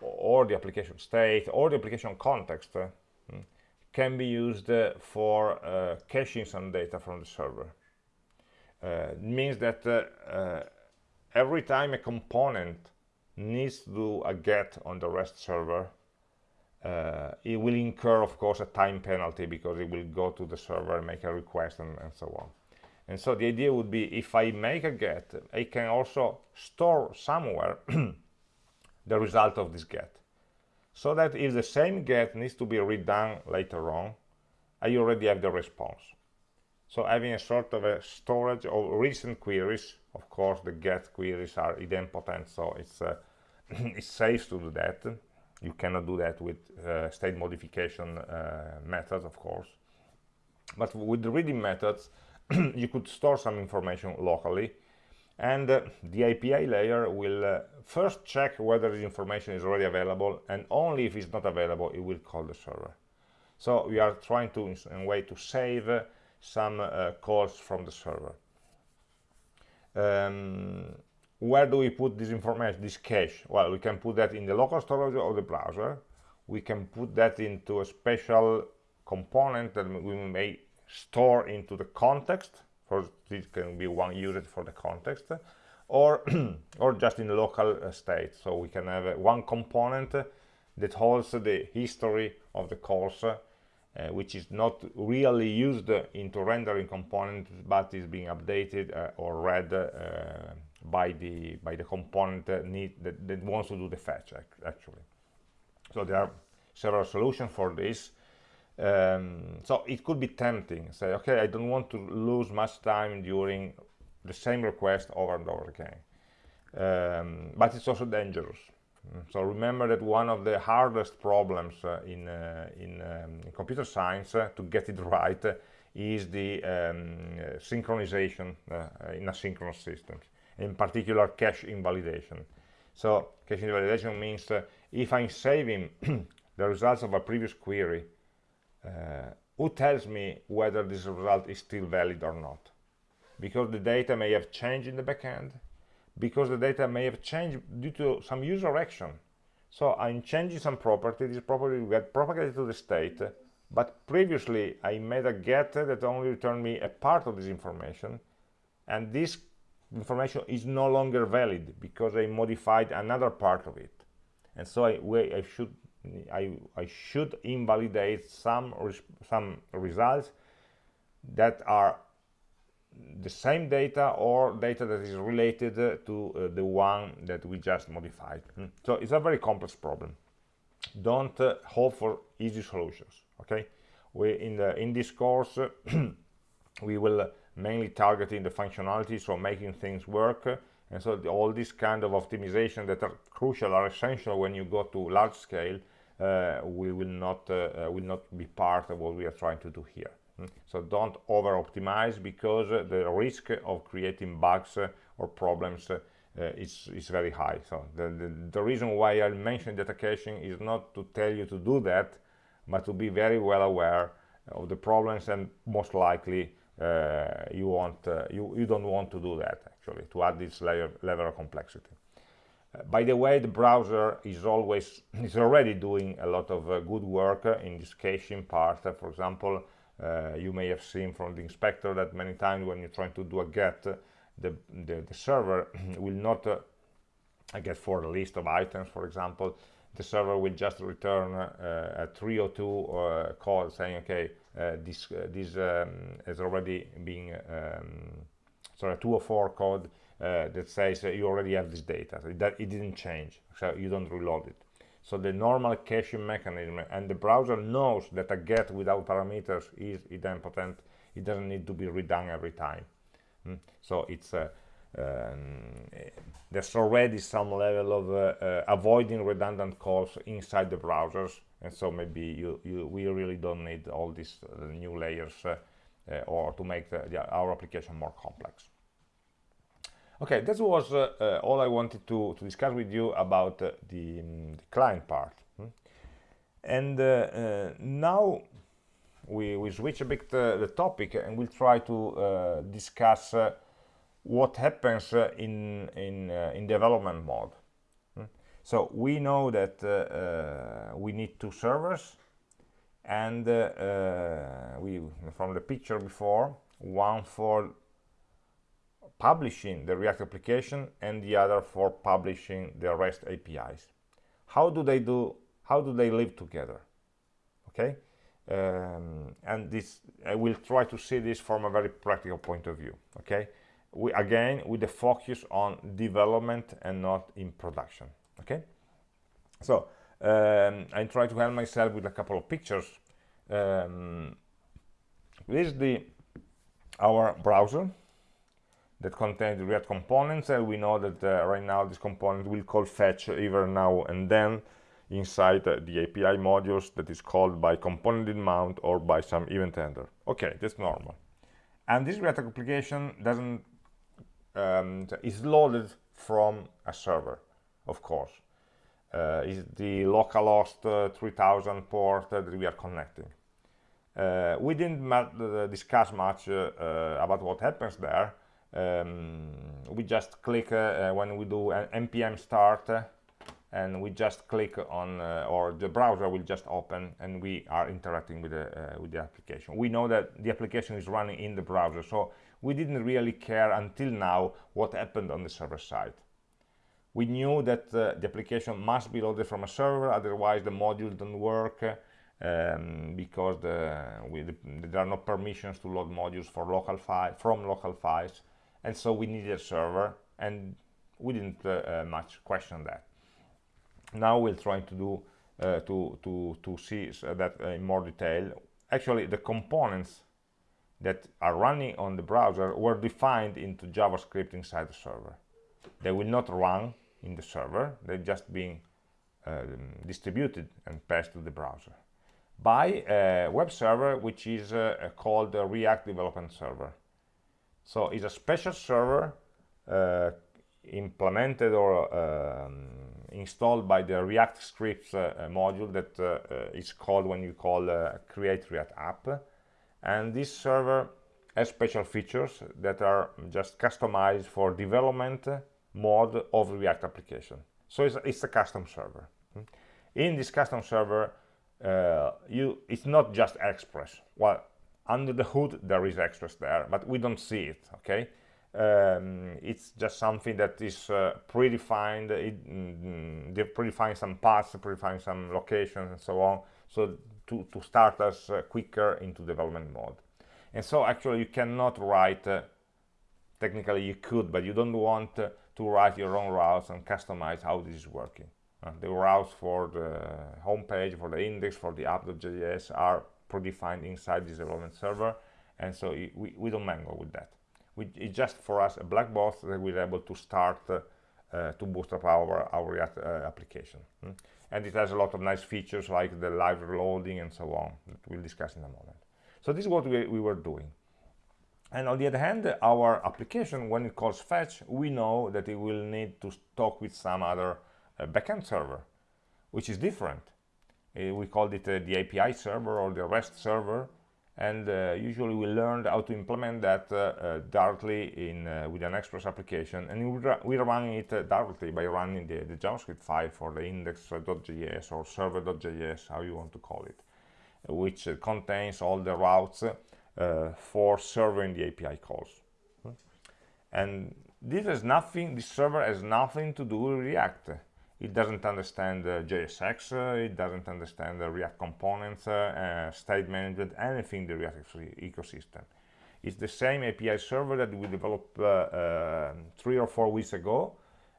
or the application state or the application context hmm, can be used uh, for uh, caching some data from the server. Uh, it means that every time a component needs to do a get on the rest server uh, it will incur of course a time penalty because it will go to the server and make a request and, and, so on. And so the idea would be if I make a get I can also store somewhere [CLEARS THROAT] the result of this get so that if the same get needs to be redone later on I already have the response. So having a sort of a storage of recent queries of course the get queries are idempotent so it's uh, [CLEARS THROAT] it's safe to do that. You cannot do that with uh, state modification uh, methods of course. But with the reading methods [CLEARS THROAT] you could store some information locally and uh, the API layer will uh, first check whether the information is already available and only if it's not available it will call the server. So we are trying to in a way to save uh, some uh, calls from the server. Um, where do we put this information this cache? Well we can put that in the local storage of the browser. We can put that into a special component that we may store into the context for this can be one used for the context or [CLEARS THROAT] or just in local uh, state. So we can have uh, one component that holds the history of the course uh, which is not really used into rendering component but is being updated or read by the by the component that need that, that wants to do the fetch actually. So there are several solutions for this um, so it could be tempting. Say okay I don't want to lose much time during the same request over and over again. Um, but it's also dangerous. So remember that one of the hardest problems uh, in, uh, in, um, in, computer science uh, to get it right is the um, synchronization uh, in asynchronous systems in particular cache invalidation. So cache invalidation means uh, if i'm saving [CLEARS THROAT] the results of a previous query uh, Uh, who tells me whether this result is still valid or not? Because the data may have changed in the backend because the data may have changed due to some user action. So i'm changing some property this property will get propagated to the state but previously i made a get that only returned me a part of this information and this information is no longer valid because I modified another part of it. And so I, I should I, I should invalidate some some results that are the same data or data that is related to uh, the one that we just modified. Mm. so it's a very complex problem. Don't uh, hope for easy solutions okay? We in the in this course [CLEARS THROAT] we will mainly target in the functionality so making things work. And so the, all these kind of optimization that are crucial are essential when you go to large scale we will not uh, uh, will not be part of what we are trying to do here. Mm. so don't over optimize because uh, the risk of creating bugs uh, or problems uh, is, is very high. So the, the, the reason why I mentioned data caching is not to tell you to do that but to be very well aware of the problems and most likely uh, you want uh, you you don't want to do that actually to add this layer level of complexity. uh, by the way the browser is always [LAUGHS] is already doing a lot of good work in this caching part. For example you may have seen from the inspector that many times when you're trying to do a get the, the, the server [CLEARS THROAT] will not uh, get for a list of items. For example the server will just return uh, a 302 uh, call saying okay uh, this uh, this um, has already been um, sorry 204 code uh, that says you already have this data so that it didn't change so you don't reload it. So the normal caching mechanism and the browser knows that a get without parameters is idempotent it doesn't need to be redone every time. Mm? so it's uh, um, there's already some level of uh, uh, avoiding redundant calls inside the browsers and so maybe you, you we really don't need all these uh, new layers uh, uh, or to make the, the, our application more complex okay that was uh, all I wanted to, to discuss with you about the, um, the, client part hmm? and now we, we switch a bit the topic and we'll try to discuss what happens uh, in in uh, in development mode hmm? so we know that uh, we need two servers and we from the picture before one for publishing the React application and the other for publishing the REST APIs. How do they do? How do they live together? Okay, um, and this I will try to see this from a very practical point of view. Okay, we again with the focus on development and not in production okay so um, I try to help myself with a couple of pictures um, this is the our browser that contains the React components and we know that uh, right now this component will call fetch either now and then inside uh, the API modules that is called by component in mount or by some event handler okay that's normal and this React application doesn't um, is loaded from a server, of course. Uh, is the localhost uh, 3000 port that we are connecting. Uh, we didn't uh, discuss much uh, uh, about what happens there. Um, we just click when we do an npm start and we just click on or the browser will just open and we are interacting with the with the application we know that the application is running in the browser so we didn't really care until now what happened on the server side. We knew that uh, the application must be loaded from a server, otherwise the module don't work um, because the, we, the, there are no permissions to load modules for local file, from local files, and so we needed a server, and we didn't uh, uh, much question that. Now we're trying to do uh, to to to see that in more detail. Actually, the components that are running on the browser were defined into JavaScript inside the server. They will not run in the server, they're just being um, distributed and passed to the browser by a web server which is uh, called the React Development Server. So it's a special server uh, implemented or um, installed by the React scripts uh, module that uh, uh, is called when you call uh, create React app and this server has special features that are just customized for development mode of React application. So it's, it's a custom server. In this custom server, uh, you it's not just Express. Well, under the hood there is Express there, but we don't see it. Okay, um, it's just something that is uh, predefined it mm, predefined some paths predefined some locations and so on so to, to start us uh, quicker into development mode and so actually you cannot write uh, technically you could but you don't want uh, to write your own routes and customize how this is working uh, the routes for the home page for the index for the app.js are predefined inside this development server and so we, we don't mangle with that we, it's just for us a black box that we're able to start uh, uh, to bootstrap our, our React uh, application. Mm? And it has a lot of nice features like the live reloading and so on that we'll discuss in a moment. So this is what we, we were doing. And on the other hand, our application, when it calls fetch, we know that it will need to talk with some other uh, backend server, which is different. Uh, we called it uh, the API server or the REST server, and uh, usually we learned how to implement that uh, uh, directly in with an express application and we running it directly by running the, the, javascript file for the index.js or server.js how you want to call it which contains all the routes for serving the api calls. And this has nothing this server has nothing to do with react it doesn't understand uh, JSX, uh, it doesn't understand the React components, uh, state management, anything the React ecosystem. It's the same API server that we developed three or four weeks ago,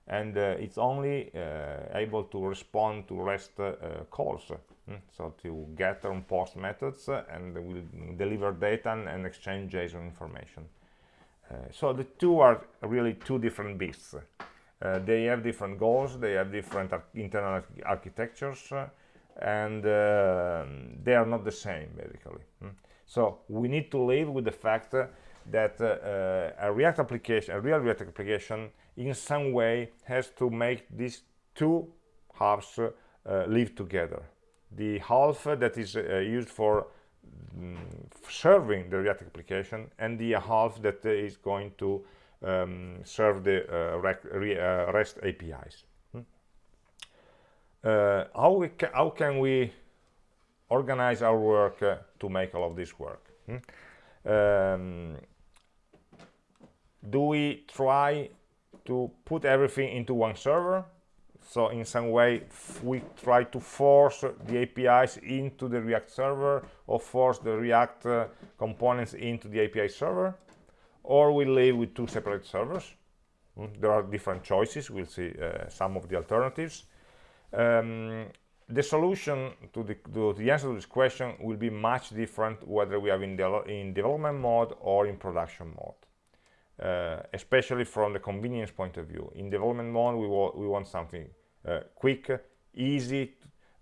and uh, it's only uh, able to respond to REST uh, calls. Mm? So to get and post methods and will deliver data and exchange JSON information. so the two are really two different beasts. Uh, they have different goals, they have different ar internal architectures, uh, and uh, they are not the same, basically. Mm. So we need to live with the fact that a React application, a real React application, in some way has to make these two halves live together. The half that is used for mm, serving the React application and the half that is going to um, serve the uh, uh, REST APIs. Hmm? Uh, how, we ca how can we organize our work to make all of this work? Hmm? Um, do we try to put everything into one server so in some way we try to force the APIs into the React server or force the React uh, components into the API server or we live with two separate servers. Mm, there are different choices. We'll see uh, some of the alternatives. Um, the solution to the, to the, answer to this question will be much different whether we are in, de in development mode or in production mode, uh, especially from the convenience point of view. In development mode, we, we want something uh, quick, easy,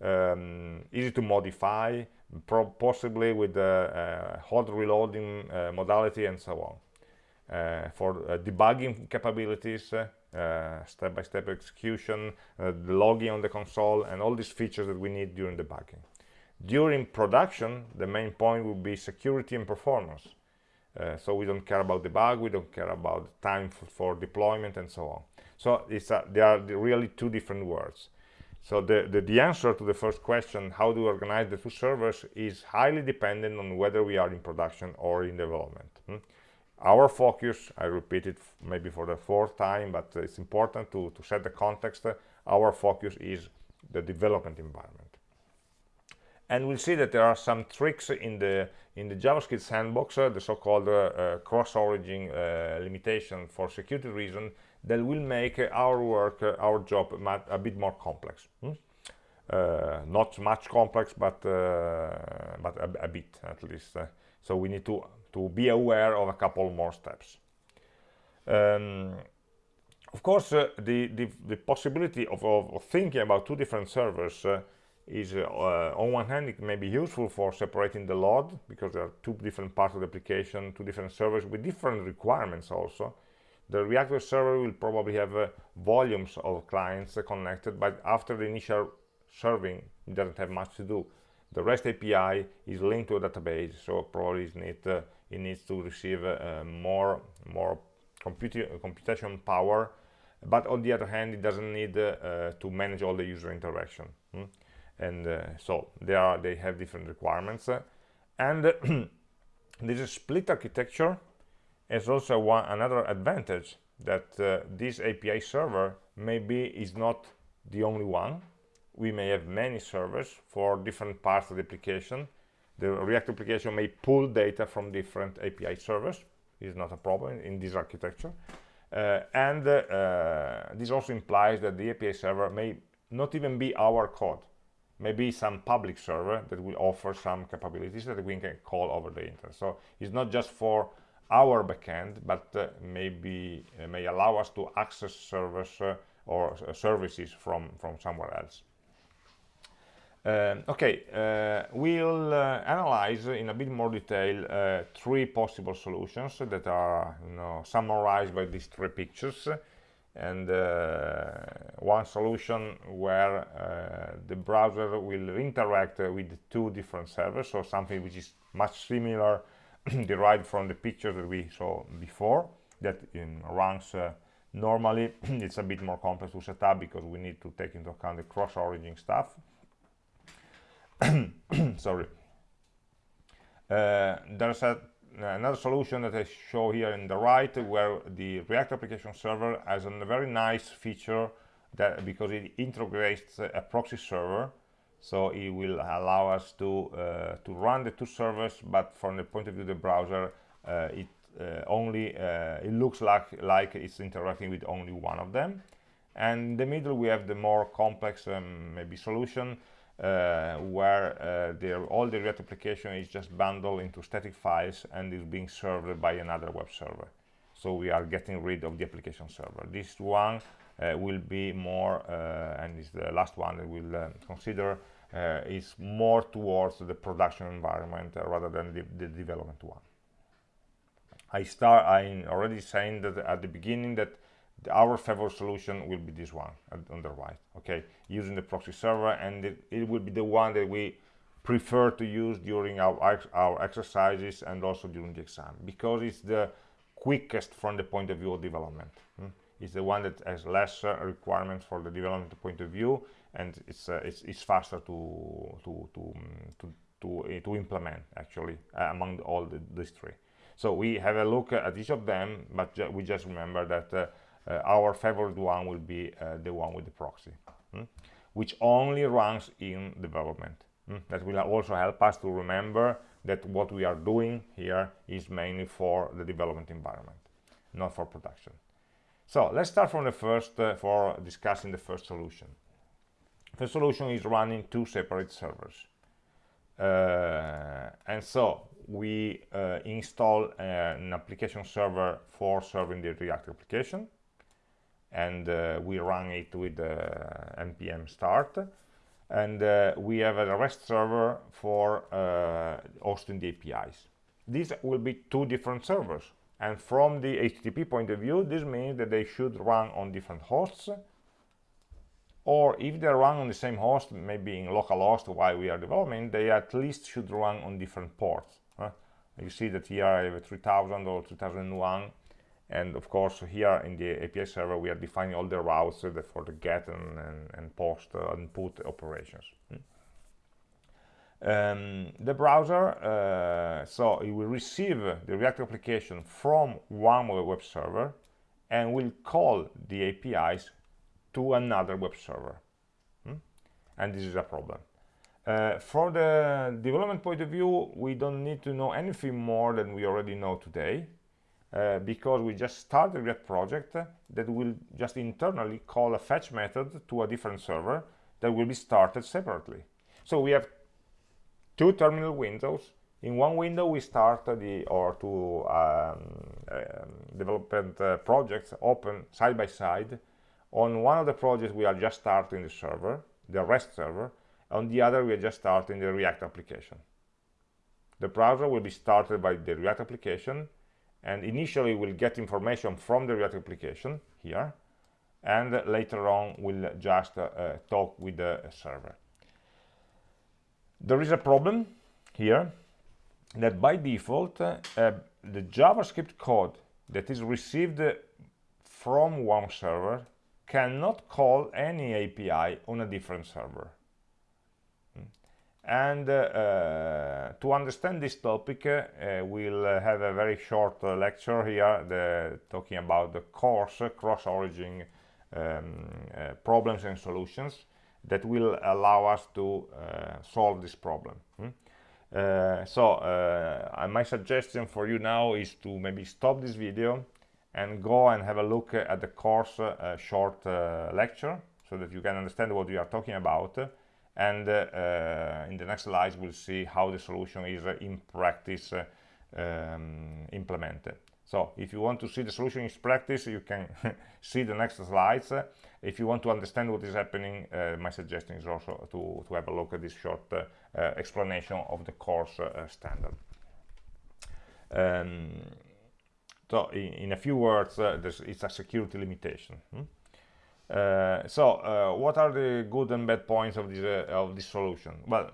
um, easy to modify, possibly with the uh, hot reloading uh, modality and so on. Uh, for uh, debugging capabilities, uh, step-by-step -step execution, logging on the console, and all these features that we need during debugging. During production, the main point will be security and performance. Uh, so we don't care about the bug, we don't care about time for deployment and so on. So it's a, they are really two different words. So the, the, the, answer to the first question, how do we organize the two servers, is highly dependent on whether we are in production or in development. Hmm? Our focus i repeat it maybe for the fourth time but it's important to, to set the context our focus is the development environment and we'll see that there are some tricks in the in the javascript sandbox uh, the so-called uh, uh, cross-origin uh, limitation for security reason that will make our work uh, our job a bit more complex hmm? Uh, not much complex but but a, a, bit at least so we need to to be aware of a couple more steps. Um, of course, uh, the, the, the, possibility of, of, thinking about two different servers uh, is, uh, on one hand, it may be useful for separating the load, because there are two different parts of the application, two different servers with different requirements also. The React server will probably have uh, volumes of clients connected, but after the initial serving, it doesn't have much to do. The REST API is linked to a database, so probably it needs uh, it needs to receive uh, more more computation power but on the other hand it doesn't need uh, to manage all the user interaction hmm? and uh, so they are they have different requirements and [CLEARS THROAT] this split architecture has also one another advantage that uh, this API server maybe is not the only one. We may have many servers for different parts of the application. The React application may pull data from different API servers. Is not a problem in this architecture. Uh, and uh, this also implies that the API server may not even be our code maybe some public server that will offer some capabilities that we can call over the internet so it's not just for our backend but uh, maybe uh, may allow us to access servers uh, or uh, services from from somewhere else um, okay uh, we'll uh, analyze in a bit more detail three possible solutions that are you know, summarized by these three pictures. And uh, one solution where uh, the browser will interact uh, with two different servers so something which is much similar [CLEARS THROAT] derived from the picture that we saw before that in runs uh, normally. [CLEARS THROAT] It's a bit more complex to set up because we need to take into account the cross-origin stuff [COUGHS] sorry. Uh, there's a another solution that I show here in the right where the React application server has a very nice feature that because it integrates a proxy server so it will allow us to uh, to run the two servers but from the point of view of the browser uh, it uh, only uh, it looks like like it's interacting with only one of them. And in the middle we have the more complex um, maybe solution uh, where uh, all the React application is just bundled into static files and is being served by another web server. So we are getting rid of the application server. This one uh, will be more, uh, and is the last one that we'll uh, consider, is more towards the production environment rather than the, the development one. I start, I already saying that at the beginning that our favorite solution will be this one on the right okay using the proxy server and it, it will be the one that we prefer to use during our our exercises and also during the exam because it's the quickest from the point of view of development hmm? it's the one that has less uh, requirements for the development point of view and it's uh, it's, it's, faster to to to um, to to, uh, to implement actually uh, among all the, these three so we have a look at each of them but ju we just remember that uh, our favorite one will be uh, the one with the proxy hmm? which only runs in development hmm? that will also help us to remember that what we are doing here is mainly for the development environment not for production so let's start from the first uh, for discussing the first solution the solution is running two separate servers uh, and so we uh, install uh, an application server for serving the React application and uh, we run it with uh, npm start. And uh, we have a REST server for hosting the APIs. These will be two different servers. And from the HTTP point of view this means that they should run on different hosts. Or if they run on the same host maybe in localhost while we are developing they at least should run on different ports you see that here I have a 3000 or 2001 and of course here in the API server we are defining all the routes for the get and, and, and post uh, and put operations hmm. um, the browser uh, so it will receive the React application from one web server and will call the APIs to another web server hmm? and this is a problem uh, for the development point of view we don't need to know anything more than we already know today uh, because we just started React project that will just internally call a fetch method to a different server that will be started separately. So we have two terminal windows. In one window we start the or two um, um, development uh, projects open side by side. On one of the projects we are just starting the server, the REST server. On the other we are just starting the React application. The browser will be started by the React application and initially we'll get information from the React application here and later on we'll just uh, talk with the server there is a problem here that by default uh, the JavaScript code that is received from one server cannot call any API on a different server. And uh, to understand this topic uh, we'll have a very short uh, lecture here the, talking about the CORS cross-origin um, problems and solutions that will allow us to solve this problem hmm? Uh, so uh, my suggestion for you now is to maybe stop this video and go and have a look at the CORS uh, short lecture so that you can understand what we are talking about and uh, in the next slides we'll see how the solution is uh, in practice uh, um, implemented. So if you want to see the solution in practice you can [LAUGHS] see the next slides. If you want to understand what is happening uh, my suggestion is also to, to have a look at this short uh, uh, explanation of the CORS standard. Um, so in, in, a few words it's a security limitation hmm? Uh, so uh, what are the good and bad points of this uh, of this solution? Well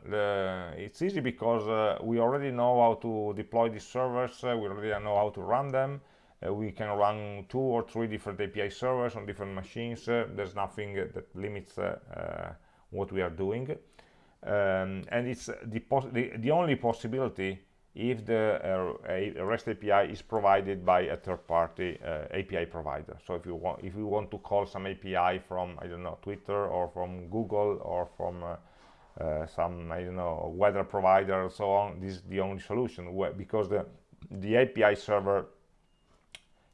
it's easy because we already know how to deploy these servers we already know how to run them. We can run two or three different API servers on different machines there's nothing that limits what we are doing. Um, and it's the, the, the only possibility if the uh, REST API is provided by a third-party uh, API provider. So if you want, if you want to call some API from I don't know Twitter or from Google or from uh, uh some I don't know weather provider and so on, this is the only solution because the the API server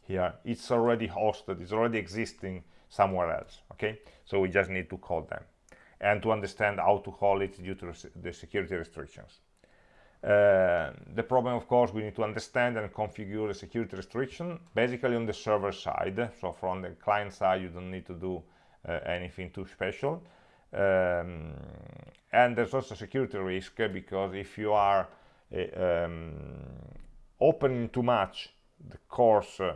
here it's already hosted, it's already existing somewhere else. Okay, so we just need to call them and to understand how to call it due to the security restrictions. Uh, the problem, of CORS, we need to understand and configure the security restriction, basically on the server side. So from the client side, you don't need to do uh, anything too special. Um, and there's also security risk because if you are uh, um, opening too much the course uh,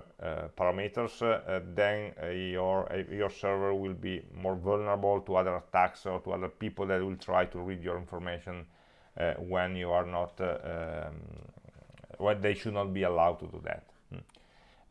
parameters, uh, then your your server will be more vulnerable to other attacks or to other people that will try to read your information when you are not uh, um, when they should not be allowed to do that hmm.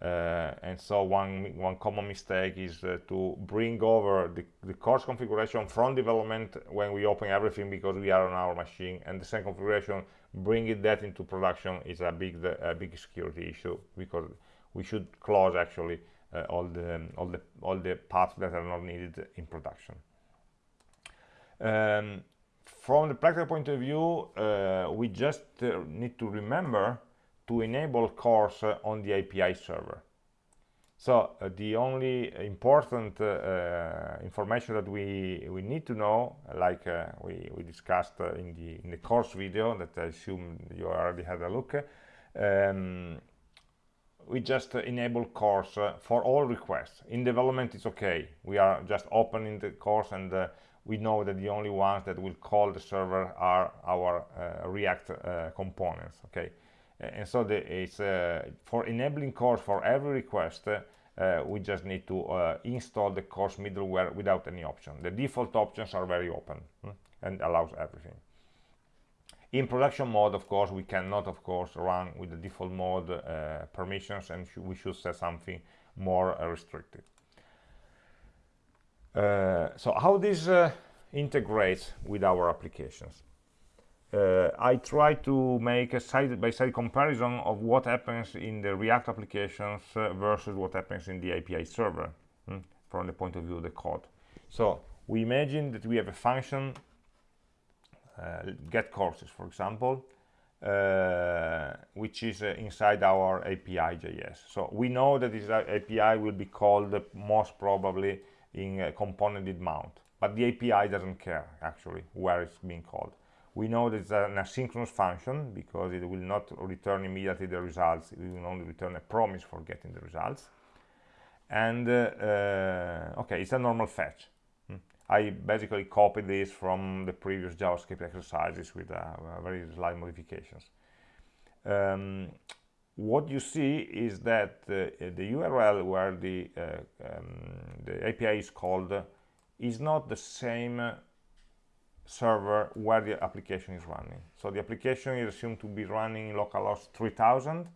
uh, and so one one common mistake is uh, to bring over the, the CORS configuration from development when we open everything because we are on our machine and the same configuration bringing that into production is a big a big security issue because we should close actually uh, all the all the all the paths that are not needed in production um, from the practical point of view, uh, we just uh, need to remember to enable CORS uh, on the API server. So uh, the only important uh, information that we we need to know, like we, we discussed in the in the CORS video that I assume you already had a look, um, we just enable CORS for all requests. In development, it's okay. We are just opening the CORS and we know that the only ones that will call the server are our uh, React uh, components, okay? And so the, it's uh, for enabling CORS for every request, uh, we just need to uh, install the CORS middleware without any option. The default options are very open hmm, and allows everything. In production mode, of course, we cannot, of course, run with the default mode uh, permissions, and sh we should set something more restricted. Uh, so how this uh, integrates with our applications uh, I try to make a side-by-side -side comparison of what happens in the React applications uh, versus what happens in the API server hmm, from the point of view of the code. So we imagine that we have a function, uh, get courses, for example, uh, which is inside our API.js. So we know that this API will be called most probably in a component mount. But the API doesn't care actually where it's being called. We know that it's an asynchronous function because it will not return immediately the results. It will only return a promise for getting the results. And uh, uh, okay it's a normal fetch. Hmm. I basically copied this from the previous JavaScript exercises with uh, very slight modifications. Um, what you see is that uh, the URL where the, uh, um, the API is called is not the same server where the application is running. So the application is assumed to be running in localhost 3000.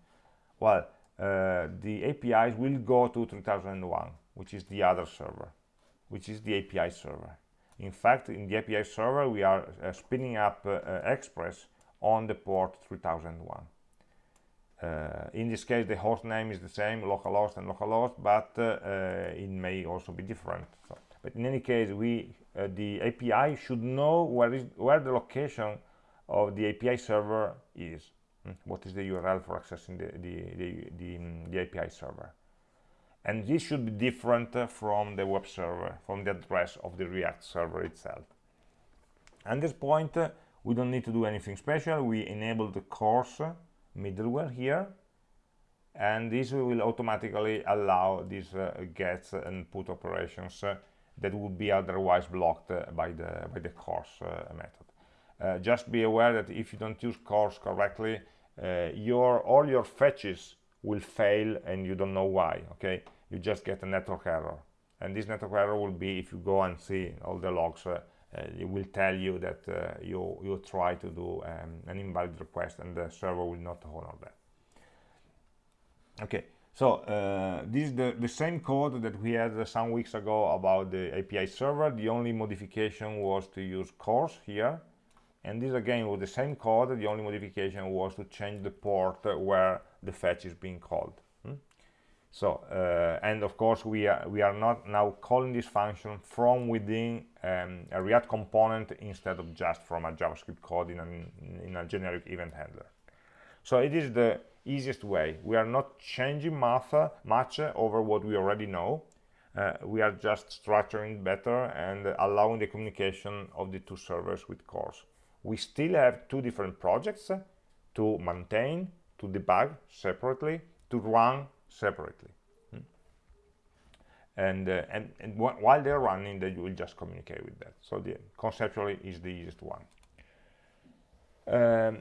Well, uh, the APIs will go to 3001, which is the other server, which is the API server. in fact in the API server we are uh, spinning up uh, Express on the port 3001 uh, in this case the host name is the same localhost and localhost but uh, uh, it may also be different. So, but in any case we uh, the API should know where is where the location of the API server is. Mm, what is the URL for accessing the the, the, the, um, the API server? And this should be different uh, from the web server from the address of the React server itself. At this point uh, we don't need to do anything special. We enable the CORS middleware here. And this will automatically allow these uh, gets and put operations uh, that would be otherwise blocked uh, by the by the CORS uh, method. Uh, just be aware that if you don't use CORS correctly uh, your all your fetches will fail and you don't know why okay? You just get a network error. And this network error will be if you go and see all the logs it will tell you that uh, you you try to do um, an invalid request and the server will not honor that. Okay so uh, this is the, the same code that we had some weeks ago about the API server. The only modification was to use CORS here. And this again was the same code. The only modification was to change the port where the fetch is being called so uh, and of course we are we are not now calling this function from within um, a react component instead of just from a javascript code in, an, in a generic event handler. So it is the easiest way. We are not changing math, much over what we already know. Uh, we are just structuring better and allowing the communication of the two servers with CORS we still have two different projects to maintain to debug separately to run separately. Hmm? and, uh, and, and while they're running they will just communicate with that. So the conceptually is the easiest one. Um,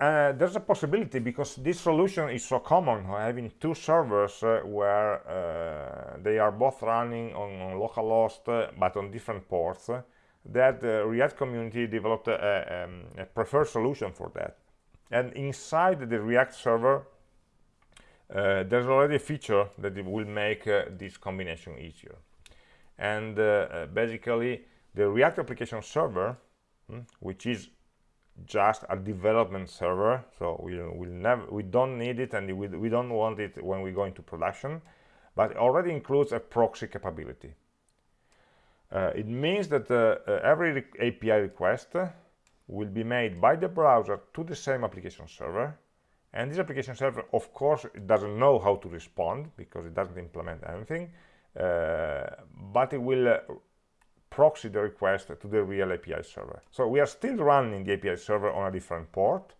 uh, there's a possibility because this solution is so common having two servers uh, where uh, they are both running on, on localhost uh, but on different ports that the React community developed a, um, a preferred solution for that. And inside the React server uh, there's already a feature that will make uh, this combination easier. And uh, uh, basically the react application server hmm, which is just a development server so we will never we don't need it and we, we don't want it when we go into production but already includes a proxy capability. Uh, it means that uh, every re API request will be made by the browser to the same application server and this application server of course doesn't know how to respond because it doesn't implement anything uh, but it will uh, proxy the request to the real API server. So we are still running the API server on a different port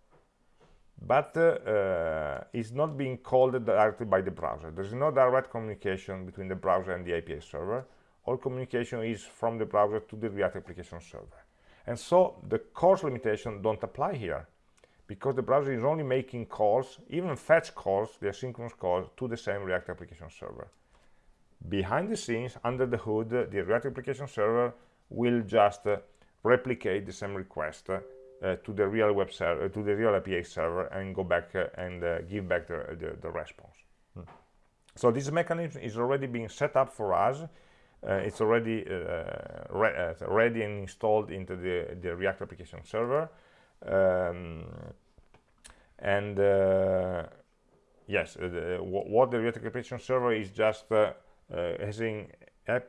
but uh, uh, it's not being called directly by the browser. There's no direct communication between the browser and the API server. All communication is from the browser to the React application server. And so the CORS limitation don't apply here because the browser is only making calls, even fetch calls, the asynchronous calls, to the same React application server. Behind the scenes, under the hood, the React application server will just uh, replicate the same request uh, to the real web server, uh, to the real API server, and go back uh, and uh, give back the, the, the response. Hmm. So this mechanism is already being set up for us. Uh, it's already re ready and installed into the, the React application server um, and uh, yes uh, the, what the React application server is just uh,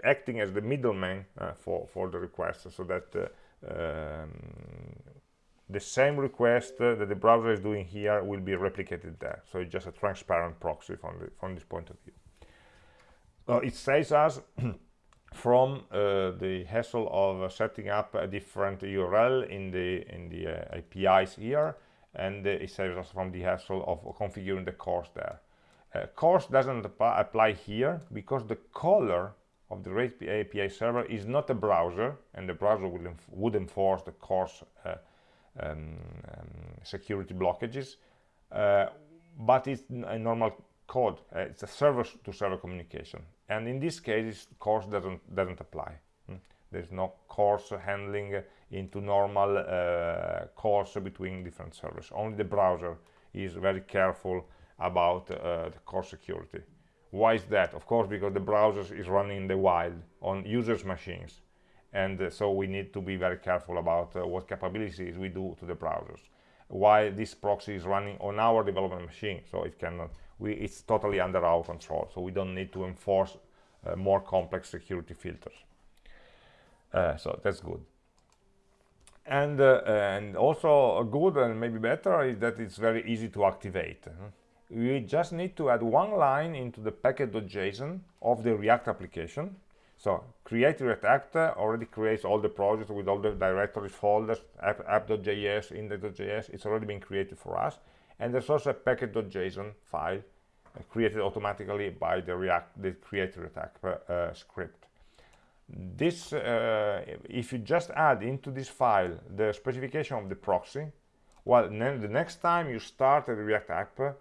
acting as the middleman for for the request so that um, the same request uh, that the browser is doing here will be replicated there. So it's just a transparent proxy from, the, from this point of view. Uh, it saves us [CLEARS THROAT] from uh, the hassle of uh, setting up a different URL in the in the uh, APIs here and uh, it saves us from the hassle of configuring the CORS there. Uh, CORS doesn't apply here because the caller of the API server is not a browser and the browser would, enf would enforce the CORS uh, um, um, security blockages but it's a normal code it's a server to server communication and in this case CORS doesn't doesn't apply. Hmm? there's no CORS handling into normal uh, calls between different servers. Only the browser is very careful about uh, the CORS security. Why is that? Of course because the browser is running in the wild on users machines. And uh, so we need to be very careful about uh, what capabilities we do to the browsers while this proxy is running on our development machine. So it cannot we it's totally under our control. So we don't need to enforce uh, more complex security filters. Uh, so that's good. And uh, and also good and maybe better is that it's very easy to activate. We just need to add one line into the package.json of the react application so create react app already creates all the projects with all the directories folders app.js app index.js it's already been created for us. And there's also a package.json file uh, created automatically by the react the create react app uh, script. This uh, if you just add into this file the specification of the proxy well then the next time you start a react app uh,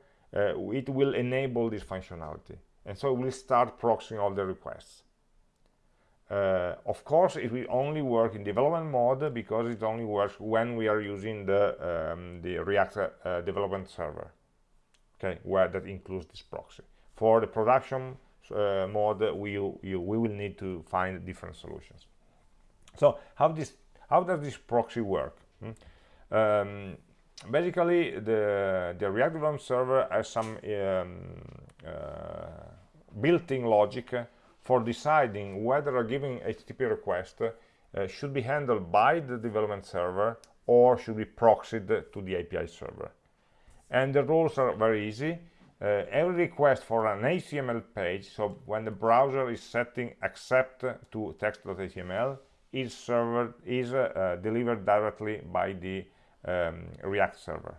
it will enable this functionality. And so it will start proxying all the requests uh, of course it will only work in development mode because it only works when we are using the um, the react uh, development server okay where that includes this proxy. For the production uh, mode we you, we will need to find different solutions. So how this how does this proxy work? Hmm? um, basically the the react development server has some um, uh, built-in logic for deciding whether a given http request uh, should be handled by the development server or should be proxied to the api server. And the rules are very easy. Uh, every request for an HTML page, so when the browser is setting accept to text.html, is server is uh, uh, delivered directly by the um, React server.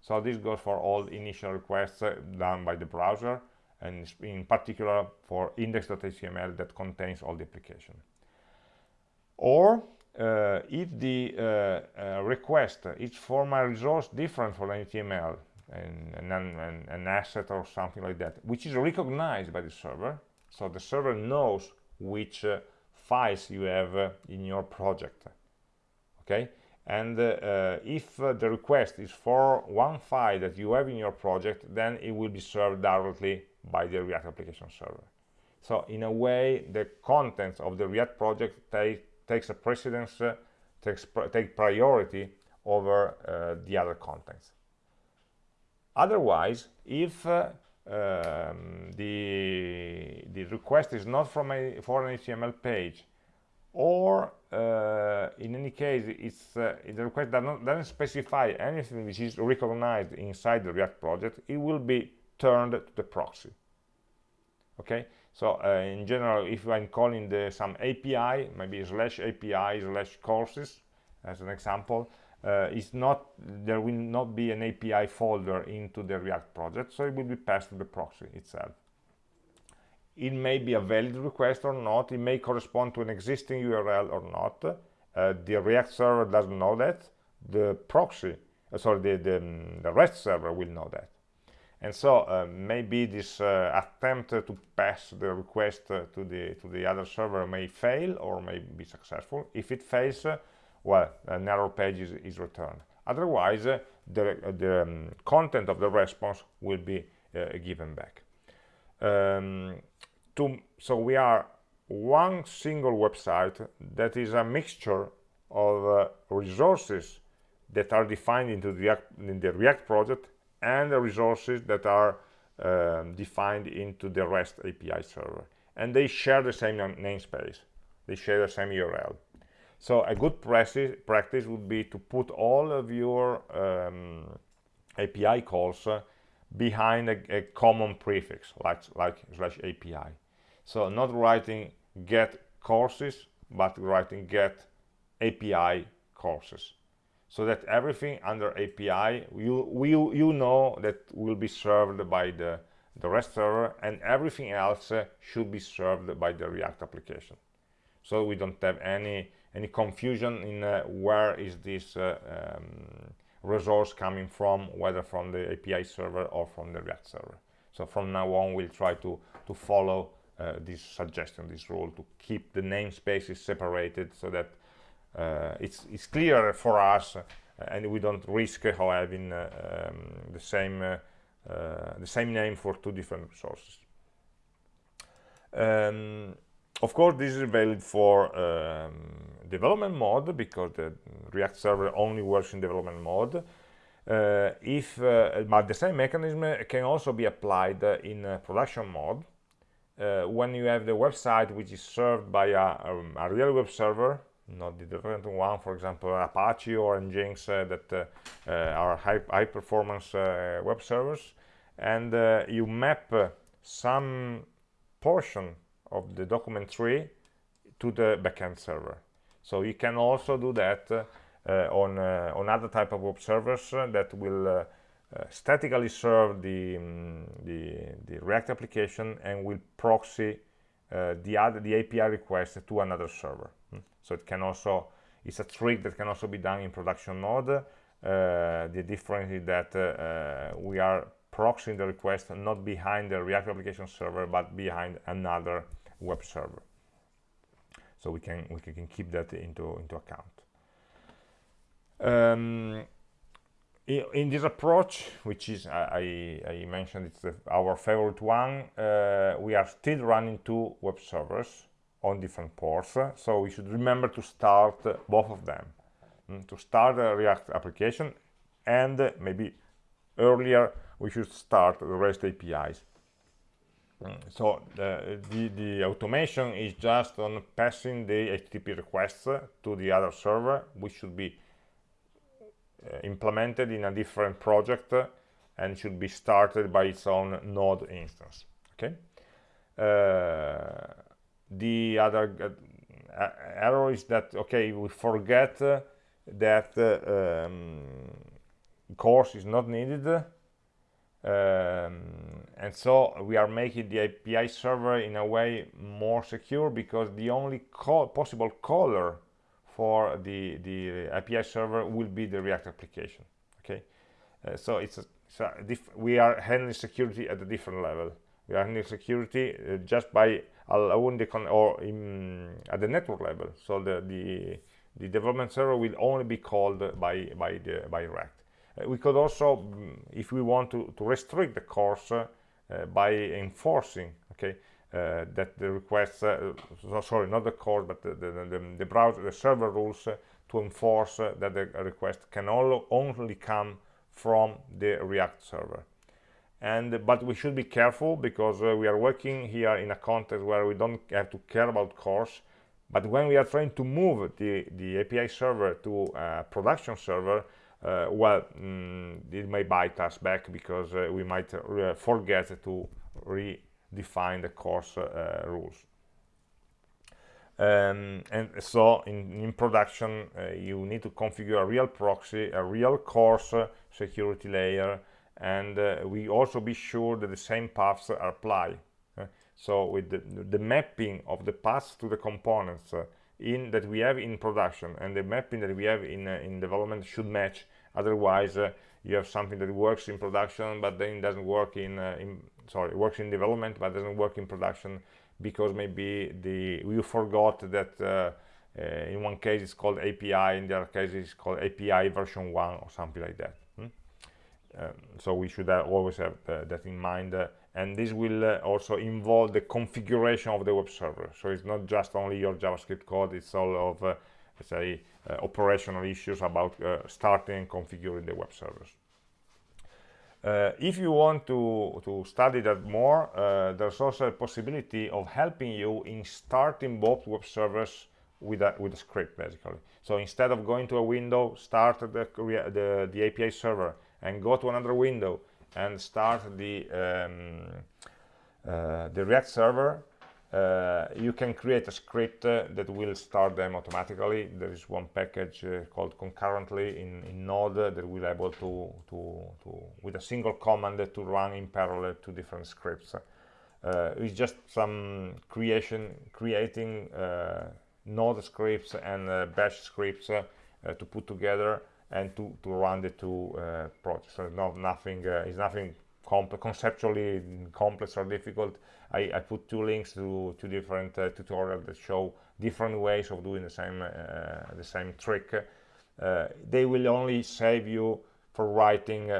So this goes for all initial requests uh, done by the browser, and in particular for index.html that contains all the application. Or uh, if the uh, request is from a resource different from HTML, an, an, an, asset or something like that, which is recognized by the server. So the server knows which uh, files you have uh, in your project. Okay, and uh, uh if uh, the request is for one file that you have in your project, then it will be served directly by the React application server. So in a way, the contents of the React project take, takes a precedence, uh, takes pr take priority over the other contents otherwise if uh, um, the the request is not from a for an HTML page or uh, in any case it's uh, the request does not, doesn't specify anything which is recognized inside the React project it will be turned to the proxy. Okay? So uh, in general if I'm calling the some API maybe slash API slash courses as an example uh, is not there will not be an API folder into the React project so it will be passed to the proxy itself. It may be a valid request or not it may correspond to an existing URL or not. Uh, the React server doesn't know that. The proxy uh, sorry the, the, um, the, REST server will know that and so uh, maybe this uh, attempt to pass the request uh, to the to the other server may fail or may be successful if it fails well, an error page is, is returned. Otherwise, uh, the, uh, the um, content of the response will be uh, given back. Um, to, so we are one single website that is a mixture of uh, resources that are defined into the in the React project and the resources that are um, defined into the REST API server. And they share the same namespace. They share the same URL. So a good practice would be to put all of your um, API calls uh, behind a, a, common prefix like like slash API. So not writing get courses, but writing get API courses. So that everything under API, you, you, you know that will be served by the, the REST server and everything else uh, should be served by the React application. So we don't have any any confusion in uh, where is this uh, um, resource coming from whether from the API server or from the React server so from now on we'll try to to follow uh, this suggestion this rule to keep the namespaces separated so that it's it's clearer for us uh, and we don't risk having uh, um, the same the same name for two different resources um, of course this is valid for um, development mode because the React server only works in development mode. Uh, if uh, but the same mechanism can also be applied in production mode when you have the website which is served by a, um, a real web server not the different one, for example, Apache or Nginx uh, that uh, are high, high performance uh, web servers, and you map some portion of the document tree to the backend server. So you can also do that uh, on uh, on other type of web servers uh, that will statically serve the, um, the, the React application and will proxy the other the API request to another server. Hmm. So it can also it's a trick that can also be done in production mode. Uh, the difference is that uh, we are proxying the request not behind the React application server, but behind another web server. So we can we can keep that into into account. Um, in this approach, which is I, I mentioned it's the, our favorite one, uh, we are still running two web servers on different ports. So we should remember to start both of them. Mm, to start a React application and maybe earlier we should start the REST APIs. Mm, so the, the, the, automation is just on passing the HTTP requests to the other server, which should be uh, implemented in a different project and should be started by its own node instance. Okay. Uh, the other uh, error is that okay we forget uh, that uh, um, CORS is not needed um, and so we are making the API server in a way more secure because the only call, possible caller for the the API server will be the React application okay? Uh, so it's, a, it's a we are handling security at a different level. We are handling security uh, just by or in, at the network level. So the, the the development server will only be called by by the by React. Uh, we could also mm, if we want to, to restrict the CORS uh, by enforcing okay uh, that the requests uh, so, sorry not the CORS but the, the, the, the browser the server rules uh, to enforce that the request can only come from the react server and but we should be careful because uh, we are working here in a context where we don't have to care about CORS but when we are trying to move the the api server to a production server uh, well mm, it may bite us back because uh, we might uh, forget to redefine the CORS uh, rules. Um, and so in, in production uh, you need to configure a real proxy a real CORS security layer and uh, we also be sure that the same paths applied uh, so with the, the, mapping of the paths to the components uh, in that we have in production and the mapping that we have in uh, in development should match. Otherwise uh, you have something that works in production but then doesn't work in, uh, in sorry works in development but doesn't work in production because maybe the you forgot that in one case it's called API in the other case it's called API version 1 or something like that um, so we should uh, always have uh, that in mind uh, and this will uh, also involve the configuration of the web server. So it's not just only your javascript code it's all of uh, let's say uh, operational issues about starting and configuring the web servers. If you want to to study that more there's also a possibility of helping you in starting both web servers with a with a script basically. So instead of going to a window start the the, the api server and go to another window and start the um, uh, the React server, uh, you can create a script uh, that will start them automatically. There is one package uh, called concurrently in, in Node that will able to, to, to, with a single command to run in parallel two different scripts. Uh, it's just some creation, creating uh, Node scripts and Bash scripts to put together and to, to run the two uh, projects. So no, nothing uh, is nothing conceptually complex or difficult. I, I, put two links to two different uh, tutorials that show different ways of doing the same uh, the same trick. Uh, they will only save you for writing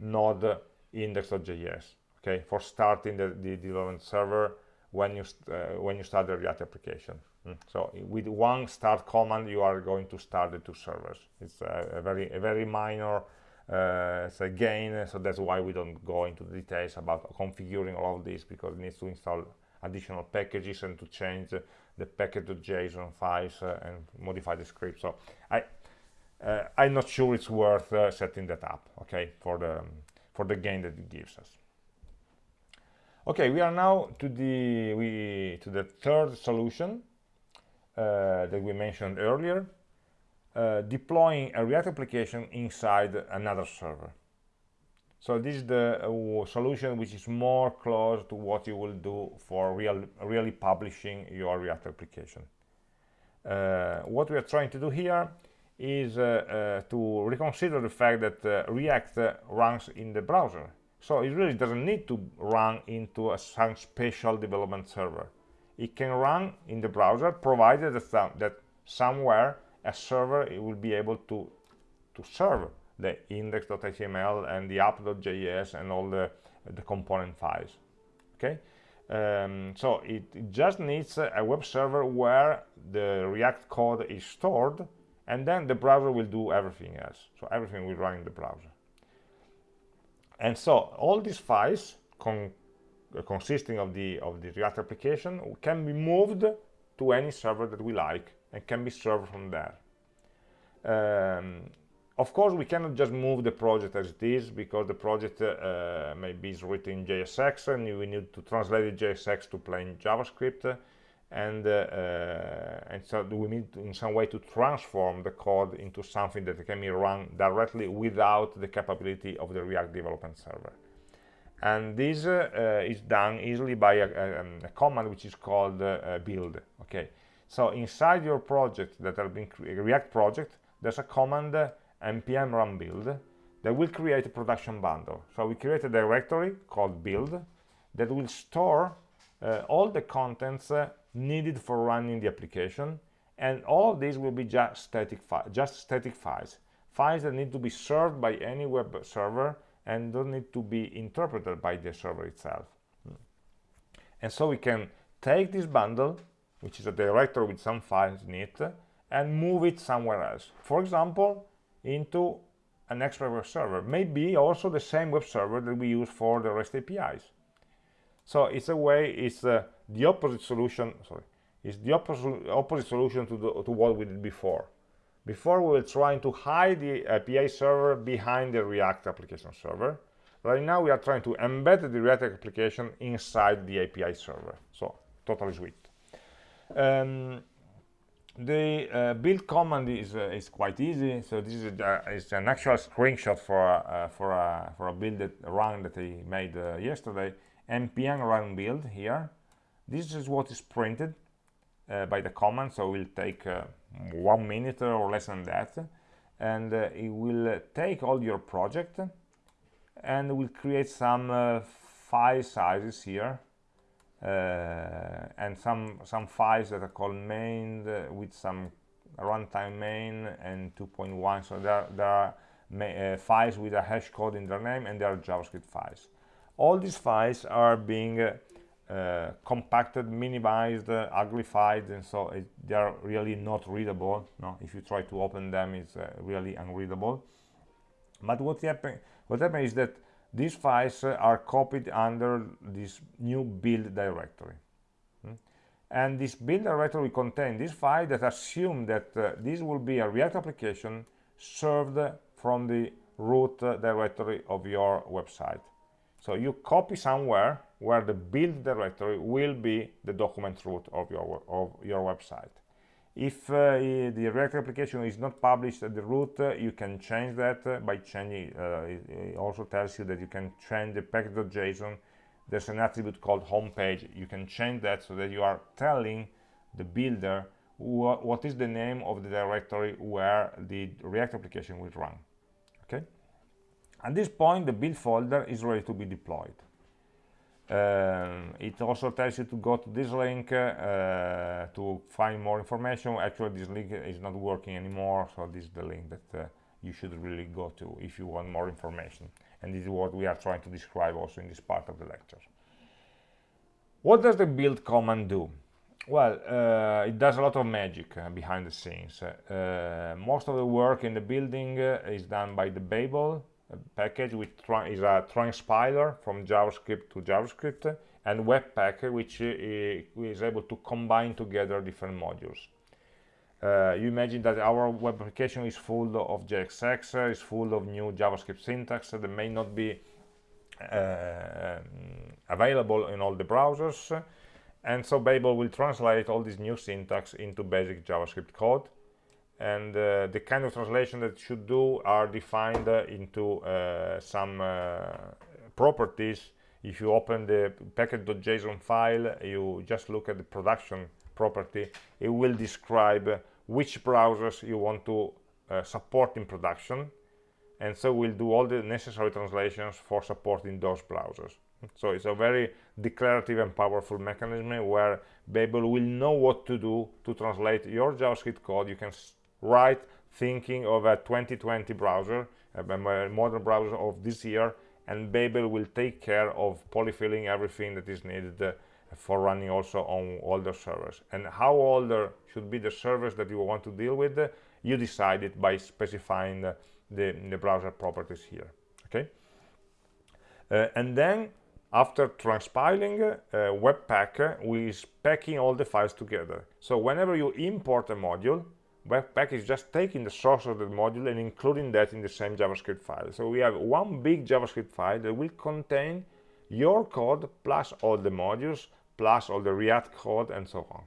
node index.js. Okay, for starting the, the development server when you uh, when you start the React application. So with one start command, you are going to start the two servers. It's a, a very a very minor uh, a gain, so that's why we don't go into the details about configuring all of this because it needs to install additional packages and to change the, package.json files uh, and modify the script. So I uh, I'm not sure it's worth uh, setting that up. Okay, for the for the gain that it gives us. Okay, we are now to the we to the third solution that we mentioned earlier, uh, deploying a React application inside another server. So this is the uh, solution which is more close to what you will do for real, really publishing your React application. Uh, what we are trying to do here is uh, uh, to reconsider the fact that React runs in the browser so it really doesn't need to run into a, some special development server. It can run in the browser, provided that, that somewhere a server will be able to, to serve the index.html and the app.js and all the, the component files. Okay, um, so it, it, just needs a web server where the React code is stored, and then the browser will do everything else. So everything will run in the browser and so all these files con consisting of the of the react application can be moved to any server that we like and can be served from there. Um, of course we cannot just move the project as it is because the project uh, maybe is written in JSX and we need to translate the JSX to plain JavaScript and uh, uh, and so we need to, in some way to transform the code into something that can be run directly without the capability of the React development server and this uh, is done easily by a, a, um, a command which is called build okay? So inside your project that have been React project there's a command npm run build that will create a production bundle. So we create a directory called build that will store uh, all the contents uh, needed for running the application. And all these will be just static files, just static files. Files that need to be served by any web server and don't need to be interpreted by the server itself. And so we can take this bundle which is a directory with some files in it and move it somewhere else. For example into an extra web server. Maybe also the same web server that we use for the rest apis. So it's a way it's uh, the opposite solution sorry it's the opposite opposite solution to, the, to what we did before before we were trying to hide the api server behind the react application server. Right now we are trying to embed the react application inside the api server. So totally sweet. Um, the uh, build command is, uh, is quite easy. So this is, uh, is an actual screenshot for uh, for a for a build that run that I made uh, yesterday. Npm run build here. This is what is printed uh, by the command. So we'll take uh, one minute or less than that and uh, it will uh, take all your project and will create some uh, file sizes here uh, and some some files that are called main with some runtime main and 2.1 so there, there are files with a hash code in their name and they are javascript files. All these files are being uh, uh, compacted, minimized, uh, uglified, and so it, they are really not readable. No, if you try to open them, it's uh, really unreadable. But what happen what happens is that these files uh, are copied under this new build directory. Hmm? And this build directory will contain this file that assume that uh, this will be a React application served from the root directory of your website. So you copy somewhere where the build directory will be the document root of your of your website. If uh, the React application is not published at the root, uh, you can change that uh, by changing. Uh, it, also tells you that you can change the package.json. There's an attribute called homepage. You can change that so that you are telling the builder wh what is the name of the directory where the React application will run. Okay. At this point, the build folder is ready to be deployed. Um, it also tells you to go to this link uh, to find more information. Actually, this link is not working anymore, so this is the link that uh, you should really go to if you want more information. And this is what we are trying to describe also in this part of the lecture. what does the build command do? Well, uh, it does a lot of magic behind the scenes. Most of the work in the building is done by the Babel package, which is a transpiler from JavaScript to JavaScript, and Webpack, which uh, is able to combine together different modules. Uh, you imagine that our web application is full of JSX, uh, is full of new JavaScript syntax that may not be uh, um, available in all the browsers and so Babel will translate all this new syntax into basic JavaScript code and uh, the kind of translation that it should do are defined uh, into uh, some uh, properties. If you open the package.json file you just look at the production property it will describe which browsers you want to uh, support in production. And so we'll do all the necessary translations for supporting those browsers. So it's a very declarative and powerful mechanism where Babel will know what to do to translate your JavaScript code. You can write thinking of a 2020 browser, a modern browser of this year, and Babel will take care of polyfilling everything that is needed uh, for running also on older servers. And how older should be the servers that you want to deal with, uh, you decide it by specifying the, the, the browser properties here. Okay, uh, and then after transpiling uh, Webpack, we is packing all the files together. So whenever you import a module, Webpack is just taking the source of the module and including that in the same JavaScript file. So we have one big JavaScript file that will contain your code plus all the modules, plus all the React code and so on.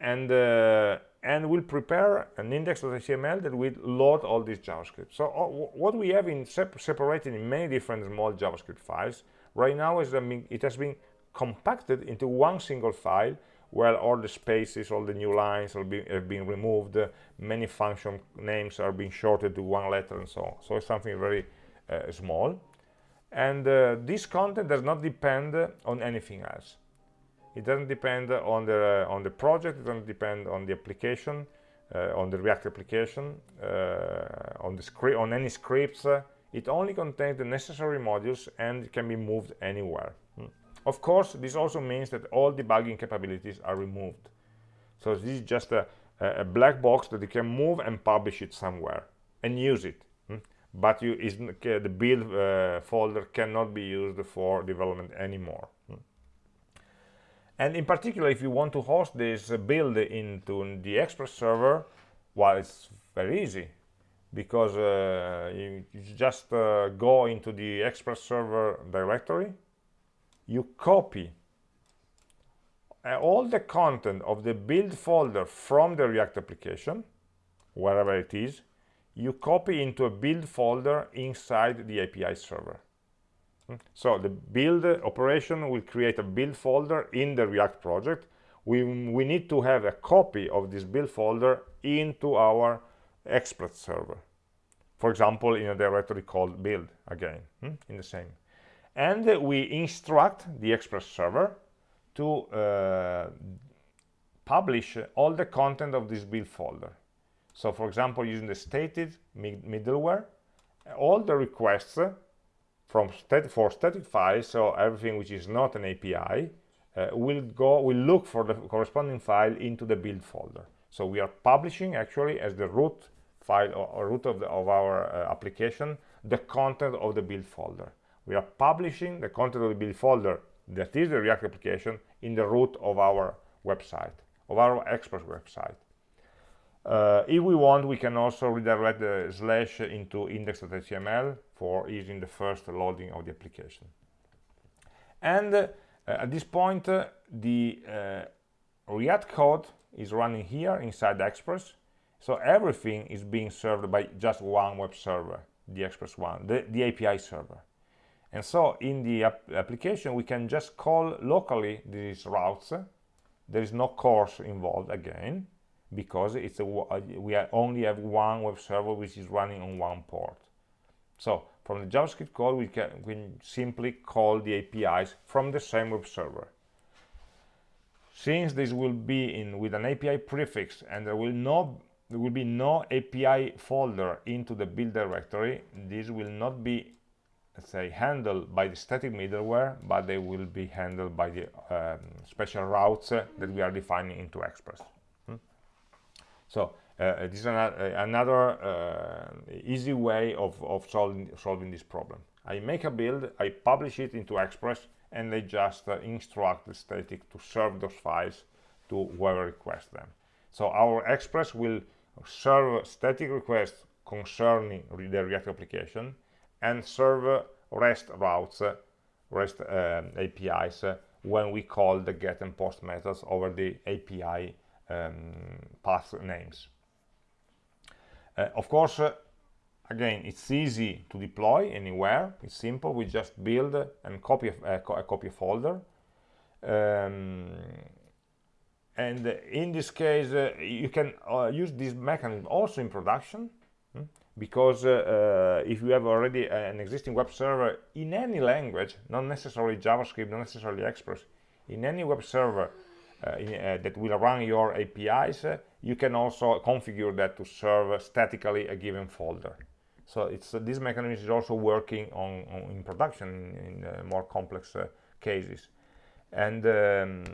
And uh, and we'll prepare an index.html that will load all this JavaScript. So uh, what we have in sep separated in many different small JavaScript files right now is that it has been compacted into one single file where all the spaces, all the new lines be, have been removed, uh, many function names are being shorted to one letter and so on. So it's something very uh, small. And uh, this content does not depend on anything else it doesn't depend on the on the project it doesn't depend on the application uh, on the react application uh, on the script on any scripts uh, it only contains the necessary modules and can be moved anywhere hmm. Of course this also means that all debugging capabilities are removed. So this is just a, a black box that you can move and publish it somewhere and use it. Hmm. but you the build uh, folder cannot be used for development anymore. And in particular, if you want to host this build into the Express server, well, it's very easy because uh, you, you, just uh, go into the Express server directory, you copy uh, all the content of the build folder from the React application, wherever it is, you copy into a build folder inside the API server. So the build operation will create a build folder in the React project. We, we need to have a copy of this build folder into our Express server. For example, in a directory called build, again, hmm, in the same. And we instruct the Express server to uh, publish all the content of this build folder. So for example, using the static middleware, all the requests from stat for static files, so everything which is not an API, uh, will go will look for the corresponding file into the build folder. So we are publishing actually as the root file or, or root of, the, of our uh, application the content of the build folder. We are publishing the content of the build folder that is the React application in the root of our website, of our Express website. Uh, if we want, we can also redirect the slash into index.html for using the first loading of the application. And uh, at this point, uh, the uh, React code is running here inside Express. So everything is being served by just one web server, the Express one, the, the API server. And so in the ap application, we can just call locally these routes. There is no CORS involved again because it's a, we only have one web server which is running on one port. So from the JavaScript code, we can, we simply call the APIs from the same web server. Since this will be in with an API prefix and there will no there will be no API folder into the build directory, this will not be let's say, handled by the static middleware, but they will be handled by the um, special routes uh, that we are defining into Express. Hmm? So uh, this is another, uh, another uh, easy way of, of solving, solving this problem. I make a build, I publish it into Express, and I just uh, instruct the static to serve those files to whoever requests them. So our Express will serve static requests concerning the React application and serve REST routes, REST uh, APIs uh, when we call the get and post methods over the API um, path names. Uh, of course, uh, again, it's easy to deploy anywhere. It's simple. We just build and copy a, a copy folder. Um, and in this case, uh, you can uh, use this mechanism also in production hmm? Because uh, if you have already an existing web server in any language, not necessarily JavaScript, not necessarily Express, in any web server uh, in, uh, that will run your APIs, uh, you can also configure that to serve statically a given folder. So it's this mechanism is also working on, on in production in, in more complex cases and um,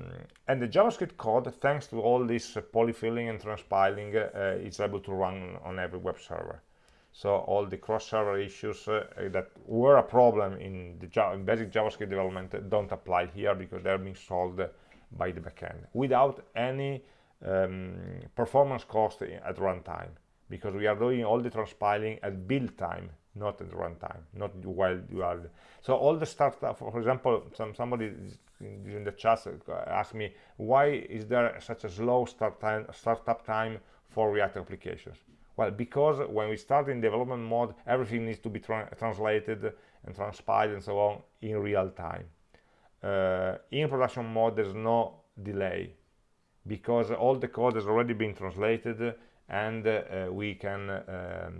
and the JavaScript code, thanks to all this uh, polyfilling and transpiling, uh, is able to run on every web server. So all the cross-server issues uh, that were a problem in the Java, in basic JavaScript development don't apply here because they're being solved by the backend without any um, performance cost at runtime because we are doing all the transpiling at build time not at runtime not while you are so all the startup for example some somebody in the chat asked me why is there such a slow start time startup time for react applications well because when we start in development mode everything needs to be tra translated and transpiled and so on in real time uh, in production mode there's no delay because all the code has already been translated and uh, we can um,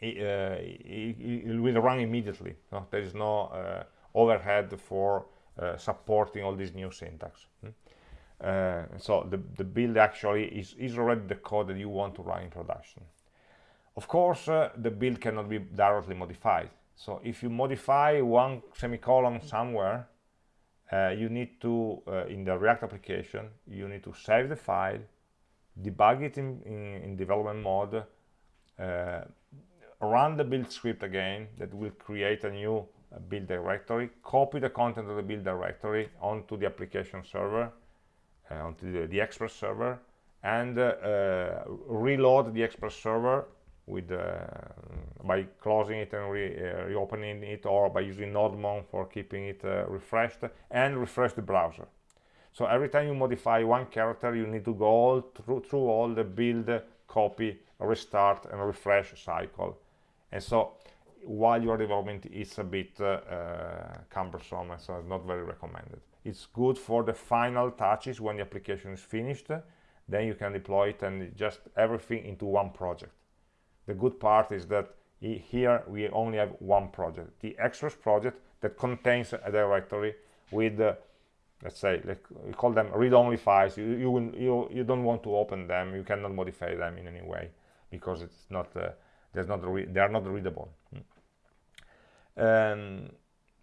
it, uh, it, it, will run immediately no? there is no uh, overhead for uh, supporting all this new syntax hmm? Uh, so the, the build actually is, is already the code that you want to run in production. Of course uh, the build cannot be directly modified. So if you modify one semicolon somewhere uh, you need to in the react application you need to save the file debug it in, in, in development mode run the build script again that will create a new uh, build directory, copy the content of the build directory onto the application server, uh, onto the, the, Express server, and uh, uh reload the Express server with uh, by closing it and re, uh, reopening it, or by using nodemon for keeping it refreshed, and refresh the browser. So every time you modify one character, you need to go all through, through all the build, copy, restart, and refresh cycle and so while your development is a bit uh, uh, cumbersome so it's not very recommended it's good for the final touches when the application is finished then you can deploy it and just everything into one project. The good part is that here we only have one project. The extras project that contains a directory with uh, let's say like we call them read-only files. You you, will, you you don't want to open them. You cannot modify them in any way because it's not uh, there's not they are not readable. Um,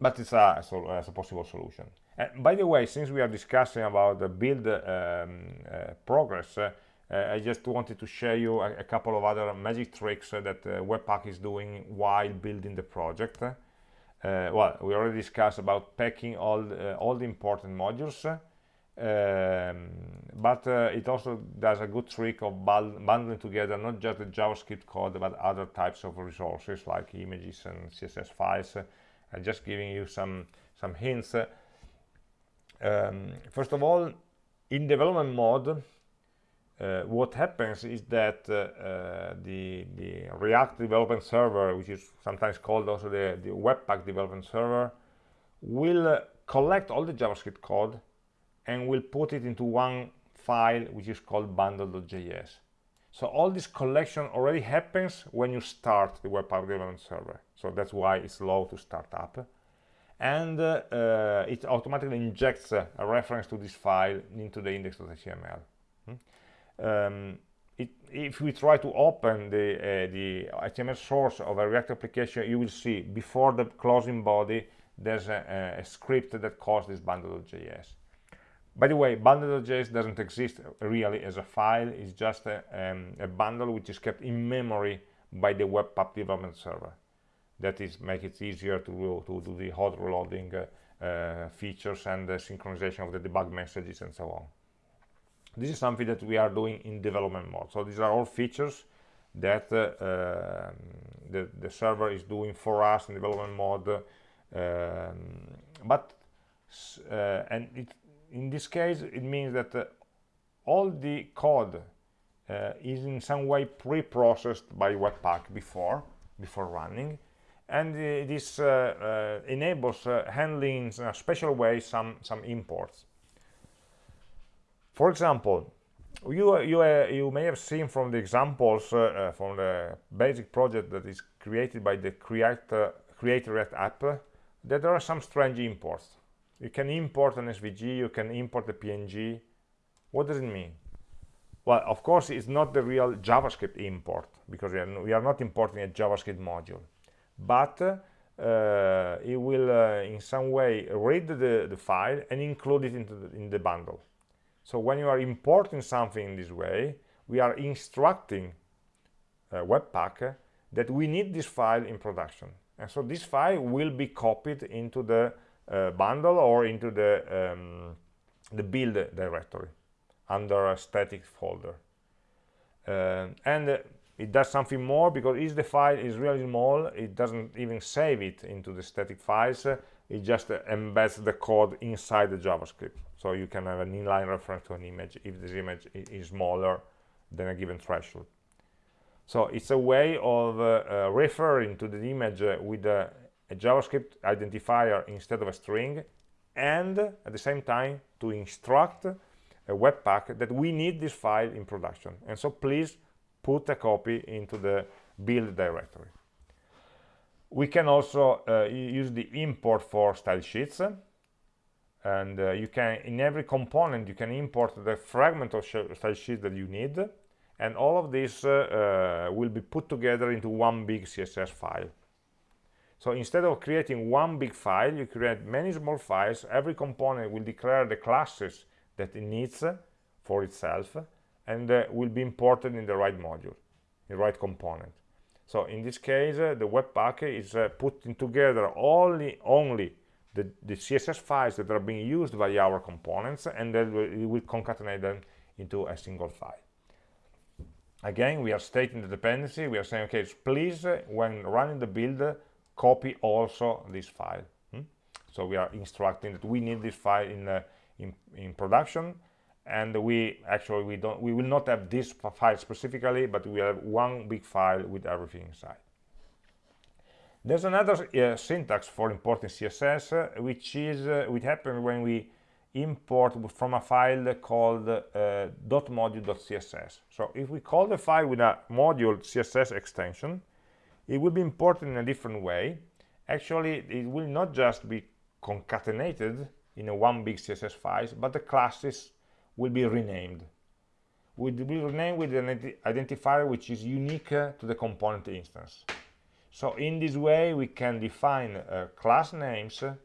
but it's a, so, a, possible solution and by the way since we are discussing about the build um, uh, progress uh, I just wanted to share you a, a couple of other magic tricks that uh, Webpack is doing while building the project. Uh, well we already discussed about packing all all the important modules um, but uh, it also does a good trick of bundling together not just the JavaScript code but other types of resources like images and CSS files. Uh, and just giving you some some hints um, first of all in development mode uh, what happens is that uh, the, the React development server, which is sometimes called also the, the Webpack development server, will uh, collect all the JavaScript code and we'll put it into one file which is called bundle.js. So all this collection already happens when you start the Webpack development server. So that's why it's slow to start up. And uh, it automatically injects a reference to this file into the index.html. Hmm? Um, it, if we try to open the, uh, the HTML source of a React application, you will see before the closing body, there's a, a script that calls this bundle.js. By the way, bundle.js doesn't exist really as a file, it's just a, um, a, bundle which is kept in memory by the Webpack development server. That is make it easier to, to do the hot reloading uh, uh, features and the synchronization of the debug messages and so on. This is something that we are doing in development mode. So these are all features that uh, um, the, the, server is doing for us in development mode. Um, but uh, and it, in this case, it means that uh, all the code uh, is in some way pre-processed by Webpack before before running and uh, this uh, uh, enables handling in a special way some some imports. For example you you you may have seen from the examples from the basic project that is created by the create create react app that there are some strange imports. You can import an svg you can import a png what does it mean? Well of course it's not the real javascript import because we are, we are not importing a javascript module but uh, it will uh, in some way read the, the file and include it into the, in the bundle. So when you are importing something in this way we are instructing uh, webpack that we need this file in production. And so this file will be copied into the uh, bundle or into the um, the build directory under a static folder. Uh, and uh, it does something more because if the file is really small it doesn't even save it into the static files. It just embeds the code inside the javascript. So you can have an inline reference to an image if this image is smaller than a given threshold. So it's a way of uh, uh, referring to the image uh, with a, a javascript identifier instead of a string and at the same time to instruct a webpack that we need this file in production. And so please put a copy into the build directory. We can also uh, use the import for style sheets and uh, you can in every component you can import the fragment of style sheet that you need and all of this uh, uh, will be put together into one big css file. So instead of creating one big file you create many small files. Every component will declare the classes that it needs for itself and uh, will be imported in the right module the right component. So in this case uh, the webpack is uh, putting together only only the, the, css files that are being used by our components and then we will concatenate them into a single file. Again we are stating the dependency. We are saying okay please uh, when running the build copy also this file. Hmm? so we are instructing that we need this file in uh, in, in production and we actually we don't we will not have this file specifically but we have one big file with everything inside. There's another uh, syntax for importing css uh, which is uh, which happens when we import from a file called uh, .module.css so if we call the file with a module css extension it will be imported in a different way. Actually it will not just be concatenated in a one big css file but the classes will be renamed. Will be renamed with an identifier which is unique uh, to the component instance. So in this way we can define uh, class names uh,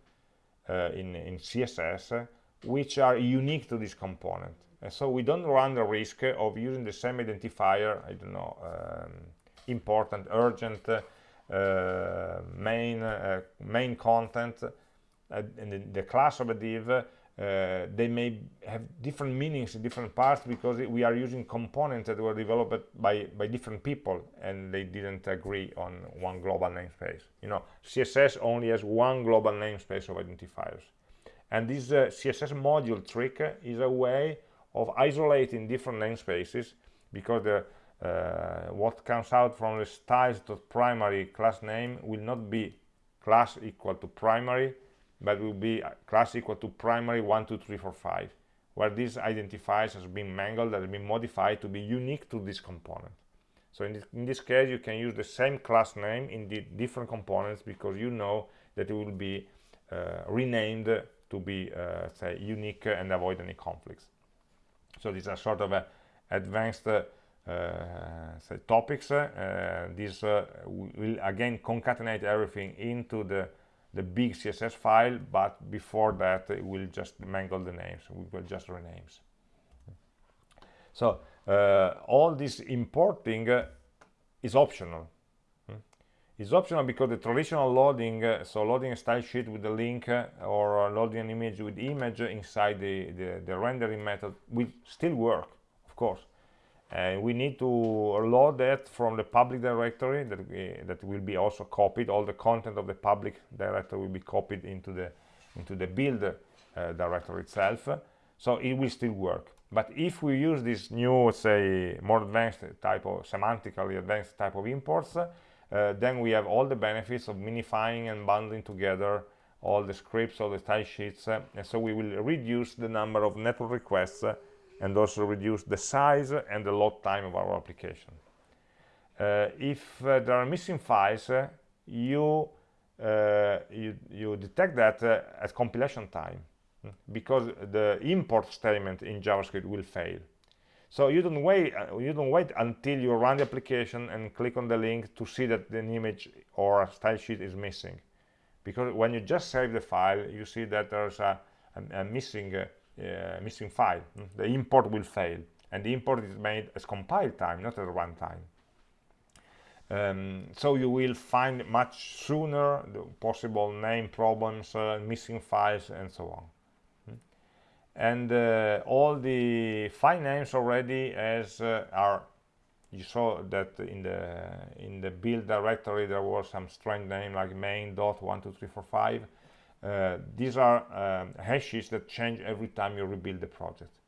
in, in css uh, which are unique to this component. And so we don't run the risk of using the same identifier i don't know um, important urgent uh, main uh, main content and the, the class of a div uh, they may have different meanings in different parts because we are using components that were developed by by different people and they didn't agree on one global namespace. You know css only has one global namespace of identifiers. And this uh, css module trick is a way of isolating different namespaces because the uh, what comes out from the styles.primary class name will not be class equal to primary but will be class equal to primary 1 2 3 4 5 where this identifiers has been mangled has been modified to be unique to this component. So in this, in this case you can use the same class name in the different components because you know that it will be uh, renamed to be uh, say unique and avoid any conflicts. So these are sort of a advanced uh, say topics this will again concatenate everything into the the big css file but before that it will just mangle the names. We will just renames. So uh, all this importing uh, is optional. It's optional because the traditional loading, uh, so loading a style sheet with a link uh, or loading an image with image inside the, the, the rendering method will still work, of course. And we need to load that from the public directory that, we, that will be also copied. All the content of the public directory will be copied into the, into the build uh, directory itself. So it will still work. But if we use this new, say, more advanced type of, semantically advanced type of imports, uh, then we have all the benefits of minifying and bundling together all the scripts, all the style sheets, uh, and so we will reduce the number of network requests uh, and also reduce the size and the load time of our application. Uh, if uh, there are missing files, uh, you, you, you detect that at compilation time hmm, because the import statement in JavaScript will fail. So you don't wait uh, you don't wait until you run the application and click on the link to see that an image or a style sheet is missing. Because when you just save the file, you see that there's a, a, a missing uh, missing file. The import will fail, and the import is made as compile time, not as runtime. Um, so you will find much sooner the possible name problems, uh, missing files, and so on and uh, all the file names already as uh, are you saw that in the in the build directory there was some strange name like main dot one two three four five uh, these are um, hashes that change every time you rebuild the project.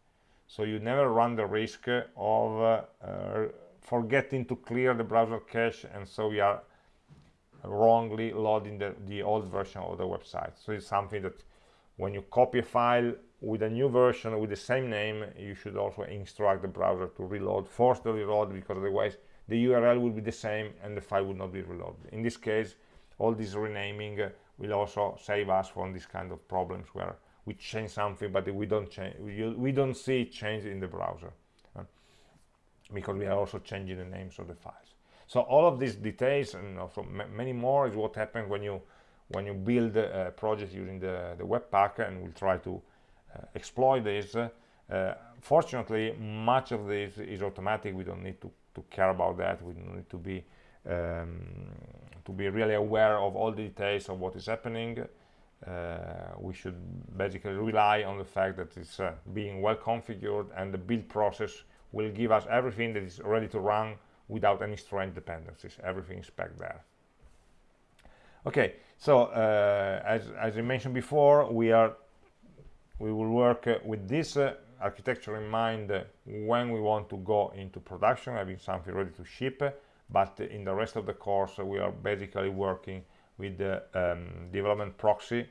So you never run the risk of uh, uh, forgetting to clear the browser cache and so we are wrongly loading the, the old version of the website. So it's something that when you copy a file with a new version with the same name you should also instruct the browser to reload force the reload because otherwise the url will be the same and the file will not be reloaded. In this case all this renaming will also save us from this kind of problems where we change something but we don't change we, we don't see change in the browser uh, because we are also changing the names of the files. So all of these details and also many more is what happens when you when you build a project using the, the webpack and we'll try to uh, exploit this uh, fortunately much of this is automatic. We don't need to, to care about that. We don't need to be um, to be really aware of all the details of what is happening uh, we should basically rely on the fact that it's uh, being well configured and the build process will give us everything that is ready to run without any strange dependencies. Everything is packed there. Okay so uh, as, as I mentioned before we are we will work uh, with this uh, architecture in mind when we want to go into production having something ready to ship but in the rest of the course we are basically working with the um, development proxy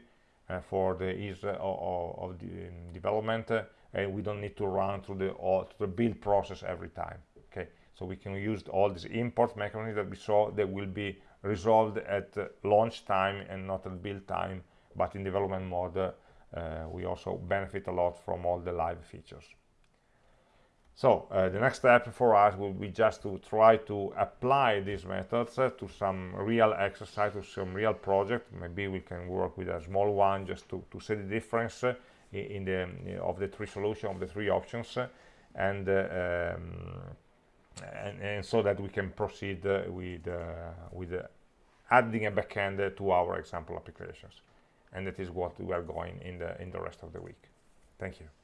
uh, for the ease of, of the um, development uh, and we don't need to run through the, uh, the build process every time okay so we can use all these import mechanisms that we saw that will be resolved at launch time and not at build time but in development mode uh, we also benefit a lot from all the live features. So uh, the next step for us will be just to try to apply these methods uh, to some real exercise, to some real project. Maybe we can work with a small one just to, to see the difference uh, in the of the three solution of the three options, uh, and, uh, um, and, and so that we can proceed with with adding a backend to our example applications. And that is what we are going in the in the rest of the week. Thank you